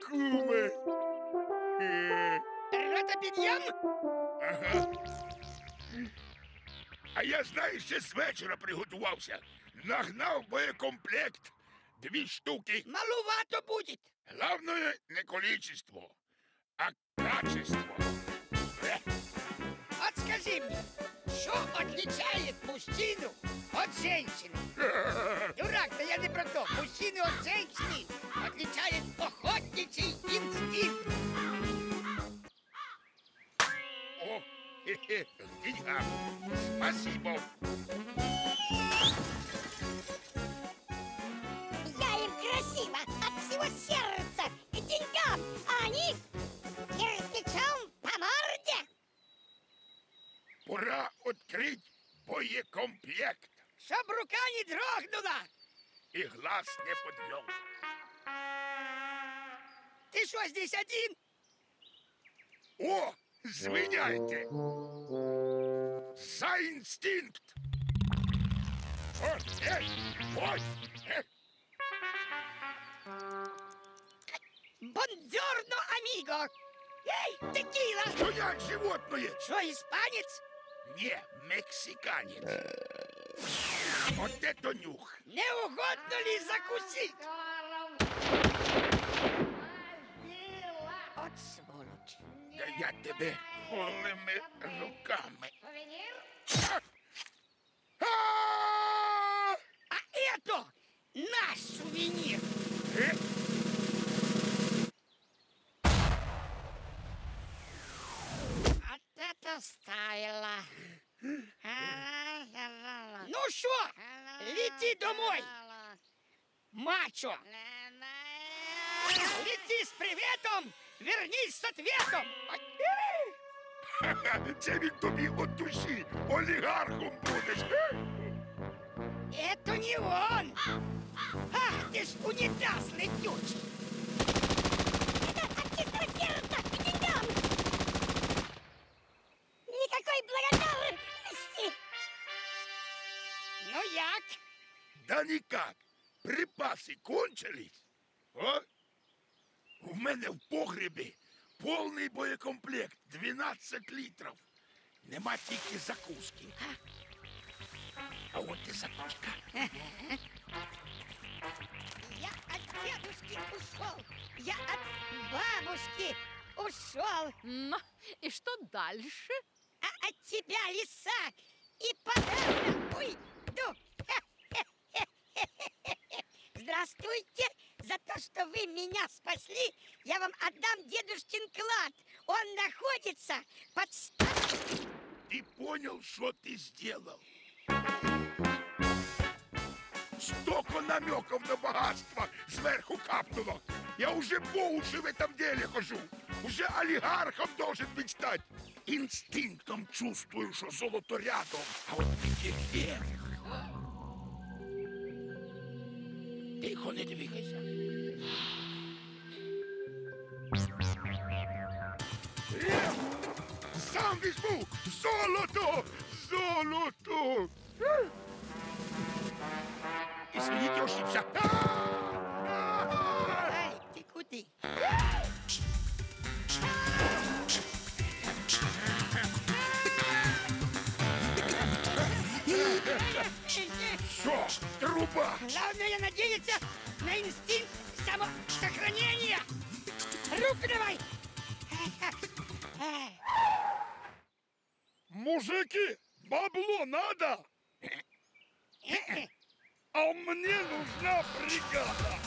Куме! Е, Рота підйом? Ага. А я, знаєш, ще з вечора приготувався. Нагнав боєкомплект. Дві штуки. Малувато буде. Главное не количество, а качество. Е, От скажи мне, что отличает мужчину от женщины? Дурак, да я не про то. Мужчину от женщины отличает охотничий инстинкт. О, хе-хе. Спасибо. Я им красиво, от всего сердца и деньгам, а они кирпичом по морде. Пора открыть боекомплект. Чтоб рука не дрогнула. И глаз не подвел. Ты что, здесь один? О, звиняйте. За инстинкт. Ой, э, ой, э. Бонджорно, амиго. Эй, текила. Стоять, животное! Что, испанец? Не, мексиканец. Вот это нюх. Не угодно ли закусить? От сволочь. Да я тебе голыми руками. А! А это наш сувенир. Э, Вот это стайла. Ну что, лети домой, мачо. Лети с приветом, вернись с ответом. *laughs* Це він тобі от душі олігархом будеш. Е? Это не он! Ах ты ж унитазный ключ! Припаси кончились. О? У мене в погребі повний боєкомплект 12 літрів. Нема тільки закуски. А от і закуска. Я от дедушки ушел! Я от бабушки ушел! Ну, и что дальше? А от тебя, лиса, и подавно уйду! Здравствуйте! За то, что вы меня спасли, я вам отдам дедушкин клад. Он находится под Ты понял, что ты сделал? Столько намеков на богатство сверху капнуло. Я уже по уши в этом деле хожу. Уже олигархом должен быть стать. Инстинктом чувствую, что золото рядом, а вот где вверх. Тихо, не двигайся. Е, Сам візьму! Золото! Золото! Извините, ошибся. Ай, ты куды? Труба! Главное надеяться на инстинкт самосохранения. Руку давай! Мужики, бабло надо! *laughs* А мне нужна бригада!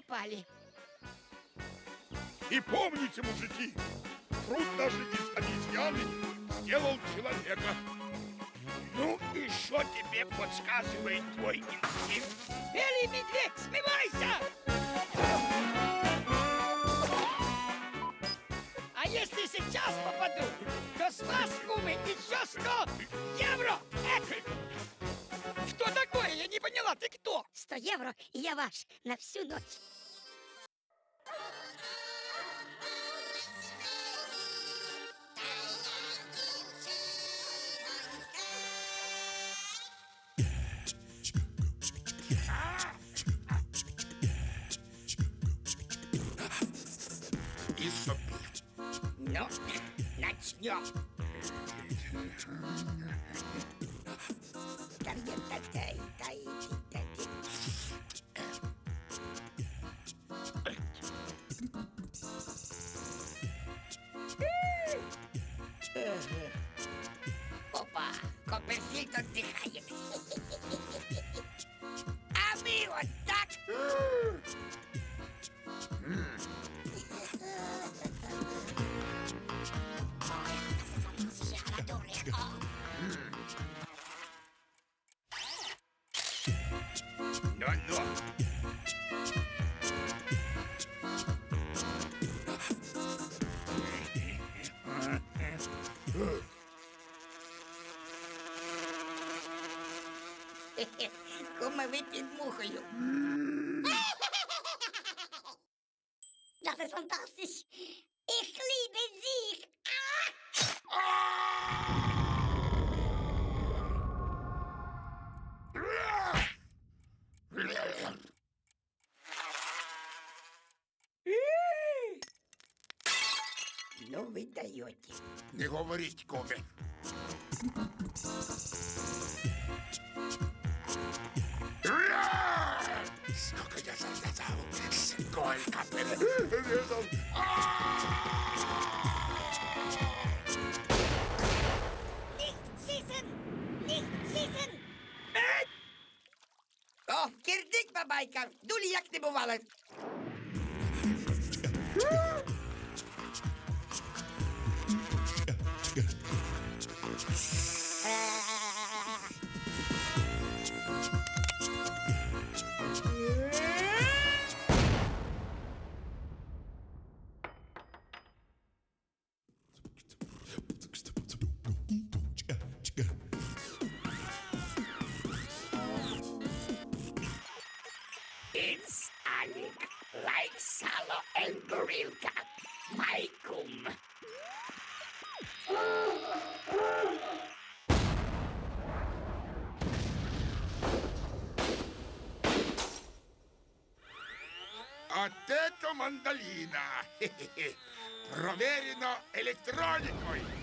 Попали. И помните, мужики, труд даже из обезьяны сделал человека. Ну и что тебе подсказывает твой инстинкт? Белый медведь, смывайся! А если сейчас попаду, то с вас, кумы, еще 100 евро! Эх! 100! 100 евро, и я ваш на всю ночь. и. Ну, начнем. Кума выпьет мухою. Das ist fantastisch. Ich liebe Sie. Ну вы даете. Не говорить, коме. Ура! Сколько я От это мандолина. Хе-хе-хе. *laughs* Проверено электроникой.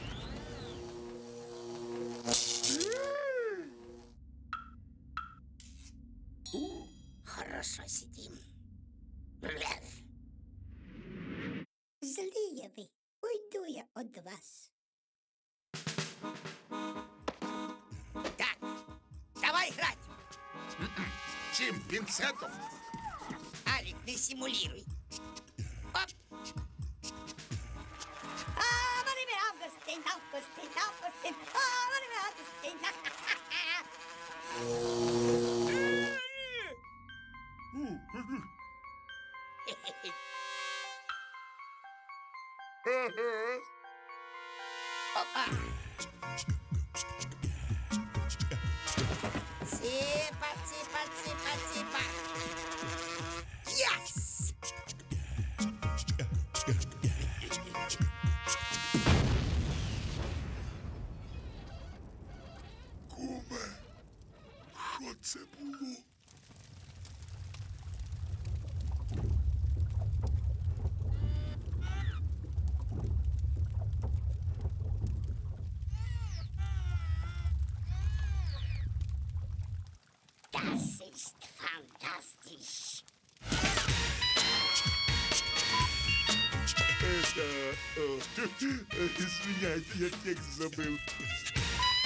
Извиняйте, я текст забыл.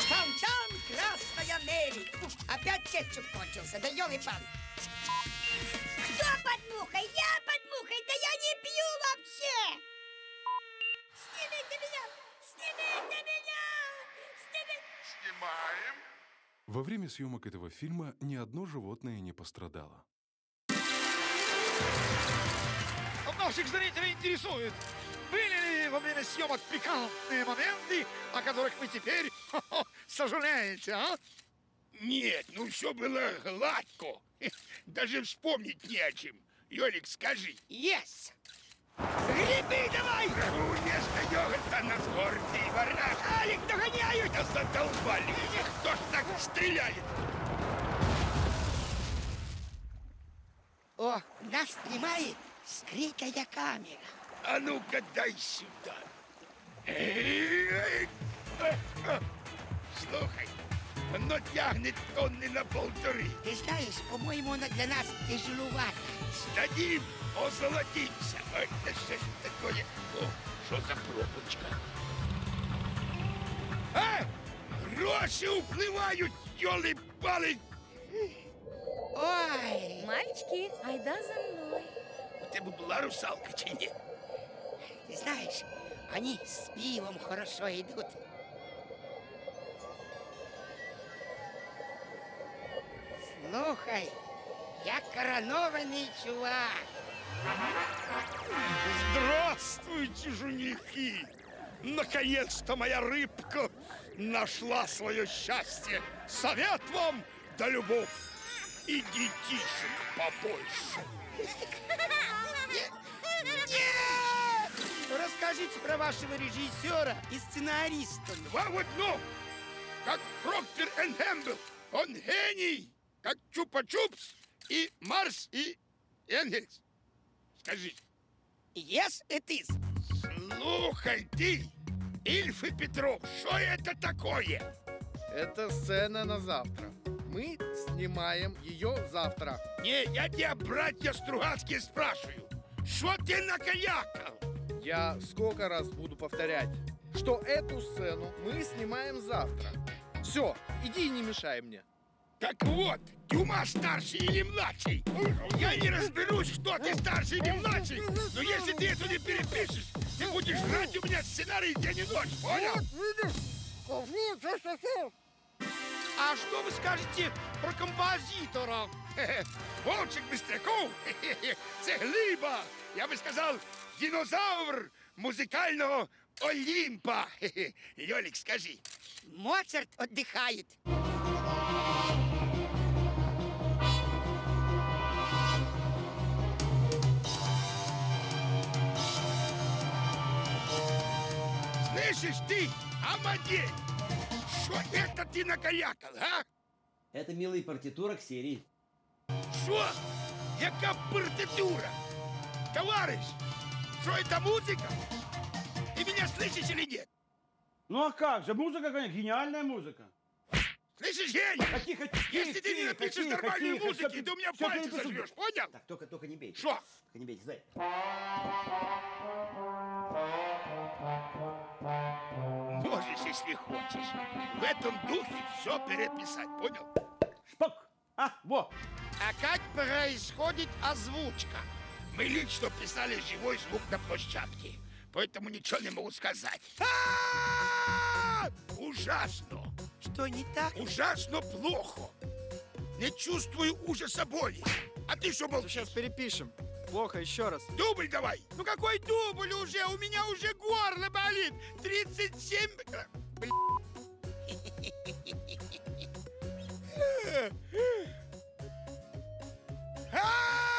Фонтан Красная Мери. Опять кетчуп кончился, да ёлы-пан. Кто под мухой? Я под мухой. Да я не пью вообще. Снимите меня! Снимите меня! Снимите! Снимаем. Во время съемок этого фильма ни одно животное не пострадало. Наших зрителей интересует, были ли во время съемок пикантные моменты, о которых вы теперь *laughs* хо-хо, сожалеете, а? Нет, ну все было гладко. *laughs* Даже вспомнить не о чем. Йолик, скажи. Yes! Грибы давай! Вместо йогурта на гордый варнаш. Алик, догоняют! Да задолбали! Кто ж так стреляет? О, нас снимает скрытая камера. А ну-ка дай сюда. Эй. Слухай, оно тягнет тонны на полторы. Ты знаешь, по-моему, она для нас тяжеловата. Сдадим, озолотимся. Ой, да что ж такое? О, что за пробочка? А! Гроши уплывают, ёлы-палы! Ой, Мальчики, айда за мной. У тебе була русалка чи ні? Знаешь, они с пивом хорошо идут. Слухай, я коронованный чувак. Здравствуйте, женихи! Наконец-то моя рыбка нашла свое счастье. Совет вам да любовь. И детишек побольше. Расскажите про вашего режиссера и сценариста. Два в одном, как Проктор и Гэмбл. Он гений, как Чупа-Чупс и Марс и Энгельс. Скажи, Yes, it is. слухай ты, Ильф и Петров, что это такое? Это сцена на завтра. Мы снимаем ее завтра. Не, я тебя, братья Стругацкие, спрашиваю. Что ты накаякал? Я сколько раз буду повторять, что эту сцену мы снимаем завтра. Все, иди и не мешай мне. Так вот, Дюма старший или младший. Я не разберусь, кто ты старший или младший, но если ты это не перепишешь, ты будешь жрать у меня сценарий день и ночь, понял? А что вы скажете про композитора? *laughs* Хе-хе. Вовчик Бистряков, *laughs* хе-хе-хе, це глиба, я би сказав, динозавр музыкального Олимпа. *laughs* Лёлик, скажи. Моцарт отдыхает. Слышишь ты, Амадей? Что это ты накалякал, а? Это, милый, партитура к серии. Что? Яка партитура? Товарищ, что это музыка? Ты меня слышишь или нет? Ну а как же, музыка, конечно, гениальная музыка. Слышишь, гений? А тихо, тихо, Если ты не тихо, напишешь тихо, нормальную тихо, музыки, всё, ты у меня всё пальцы сожрешь, понял? Так, только, только не бейте. Что? Только не бейте, стой. Можешь, если хочешь. В этом духе все переписать, понял? Шпок! А, во! А как происходит озвучка? Мы лично писали живой звук на площадке, поэтому ничего не могу сказать. А! Ужасно! Что не так? Ужасно плохо! Не чувствую ужаса боли. А ты что молчишь? Сейчас перепишем. Плохо, еще раз. Дубль давай! Ну какой дубль уже? У меня уже горло болит. 37... э, блин. *laughs* А!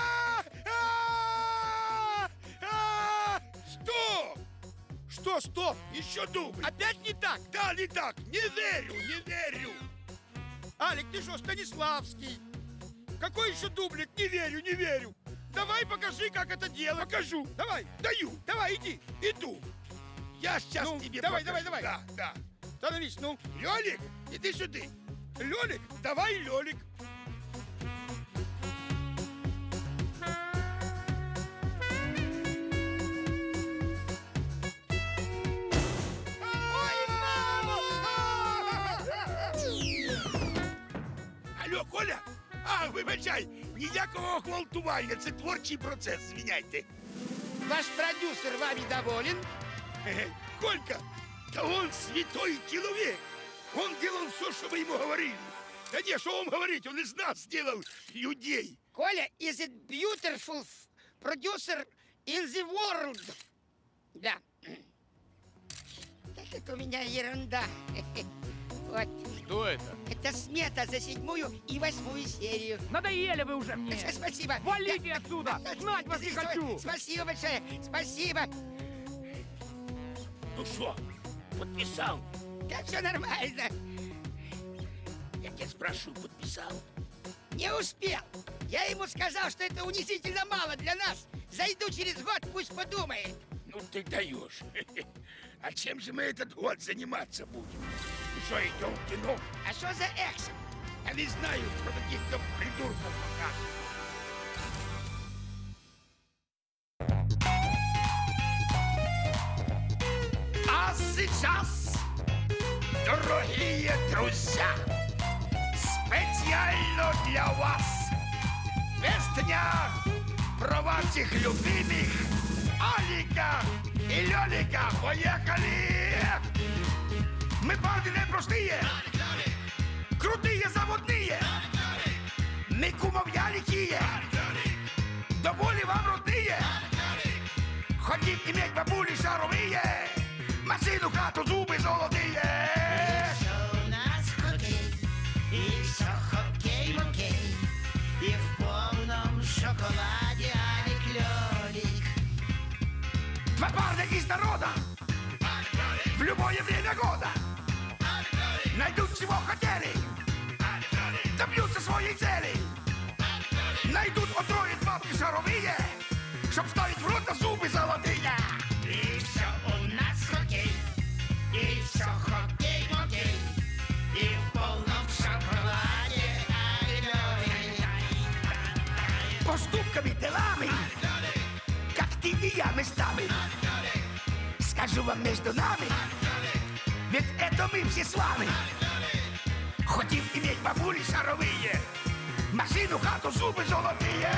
Что, стоп? Еще дубль. Опять не так? Да, не так. Не верю, не верю. Алик, ты что, Станиславский? Какой еще дублик? Не верю, не верю. Давай покажи, как это делать. Покажу. Давай, Даю. давай, иди. Иду. Я сейчас Ну, тебе давай, покажу. давай, давай. Да, да. Становись, ну. Лёлик, иди сюда. Лёлик, давай, Лёлик. Вибачай, ніякого гвалтування, це творчий процес, звиняйте. Ваш продюсер вами доволен? Колька, да он святой человек. Он делал все, что мы ему говорили. Да не, что вам говорить, он из нас сделал людей. Коля is it beautiful producer in the world? Да. *clears throat* Так это у меня ерунда. *laughs* Вот. Что это? Это смета за седьмую и восьмую серию. Надоели вы уже мне! Спасибо. Валите Я- отсюда! Знать вас не хочу! Спасибо большое. Спасибо. Ну что, подписал? Так все нормально. Я тебя спрашиваю, подписал? Не успел. Я ему сказал, что это унизительно мало для нас. Зайду через год, пусть подумает. Ну ты даешь. *laughs* А чем же мы этот год заниматься будем? Идем в кино? А что за экшен? Я не знаю про каких-то придурков пока. А сейчас, дорогие друзья, специально для вас песня про ваших любимых Алика и Лёлика. Поехали! Мы парни непростые, крутые заводные, мы кумов яликие, довольно вам родные. Хотим иметь бабули шаровые, машину, хату, зубы золотые. у нас хоккей, и все хоккей-моккей, и в полном шоколаде Алик Лёлик. Два парня из народа, в любое время года, найдут чего хотели, добьются своей цели, найдут, отроют бабки шаровые, чтоб ставить в рот на зубы золотые. И все у нас хоккей, и все хоккей-моккей, и в полном шоколаде поступками, делами, как ты и я местами. Скажу вам между нами, ведь это мы все с вами. Хотим иметь бабули шаровые, машину, хату, зубы золотые.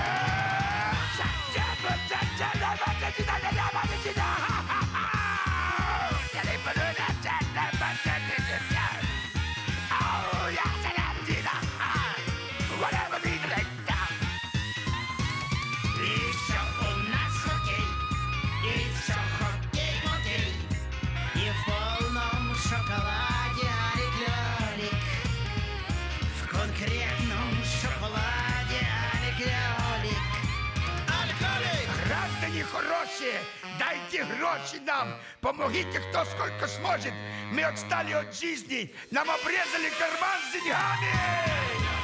Гроші нам! Помогите, кто сколько сможет! Мы отстали от жизни! Нам обрезали карман с деньгами!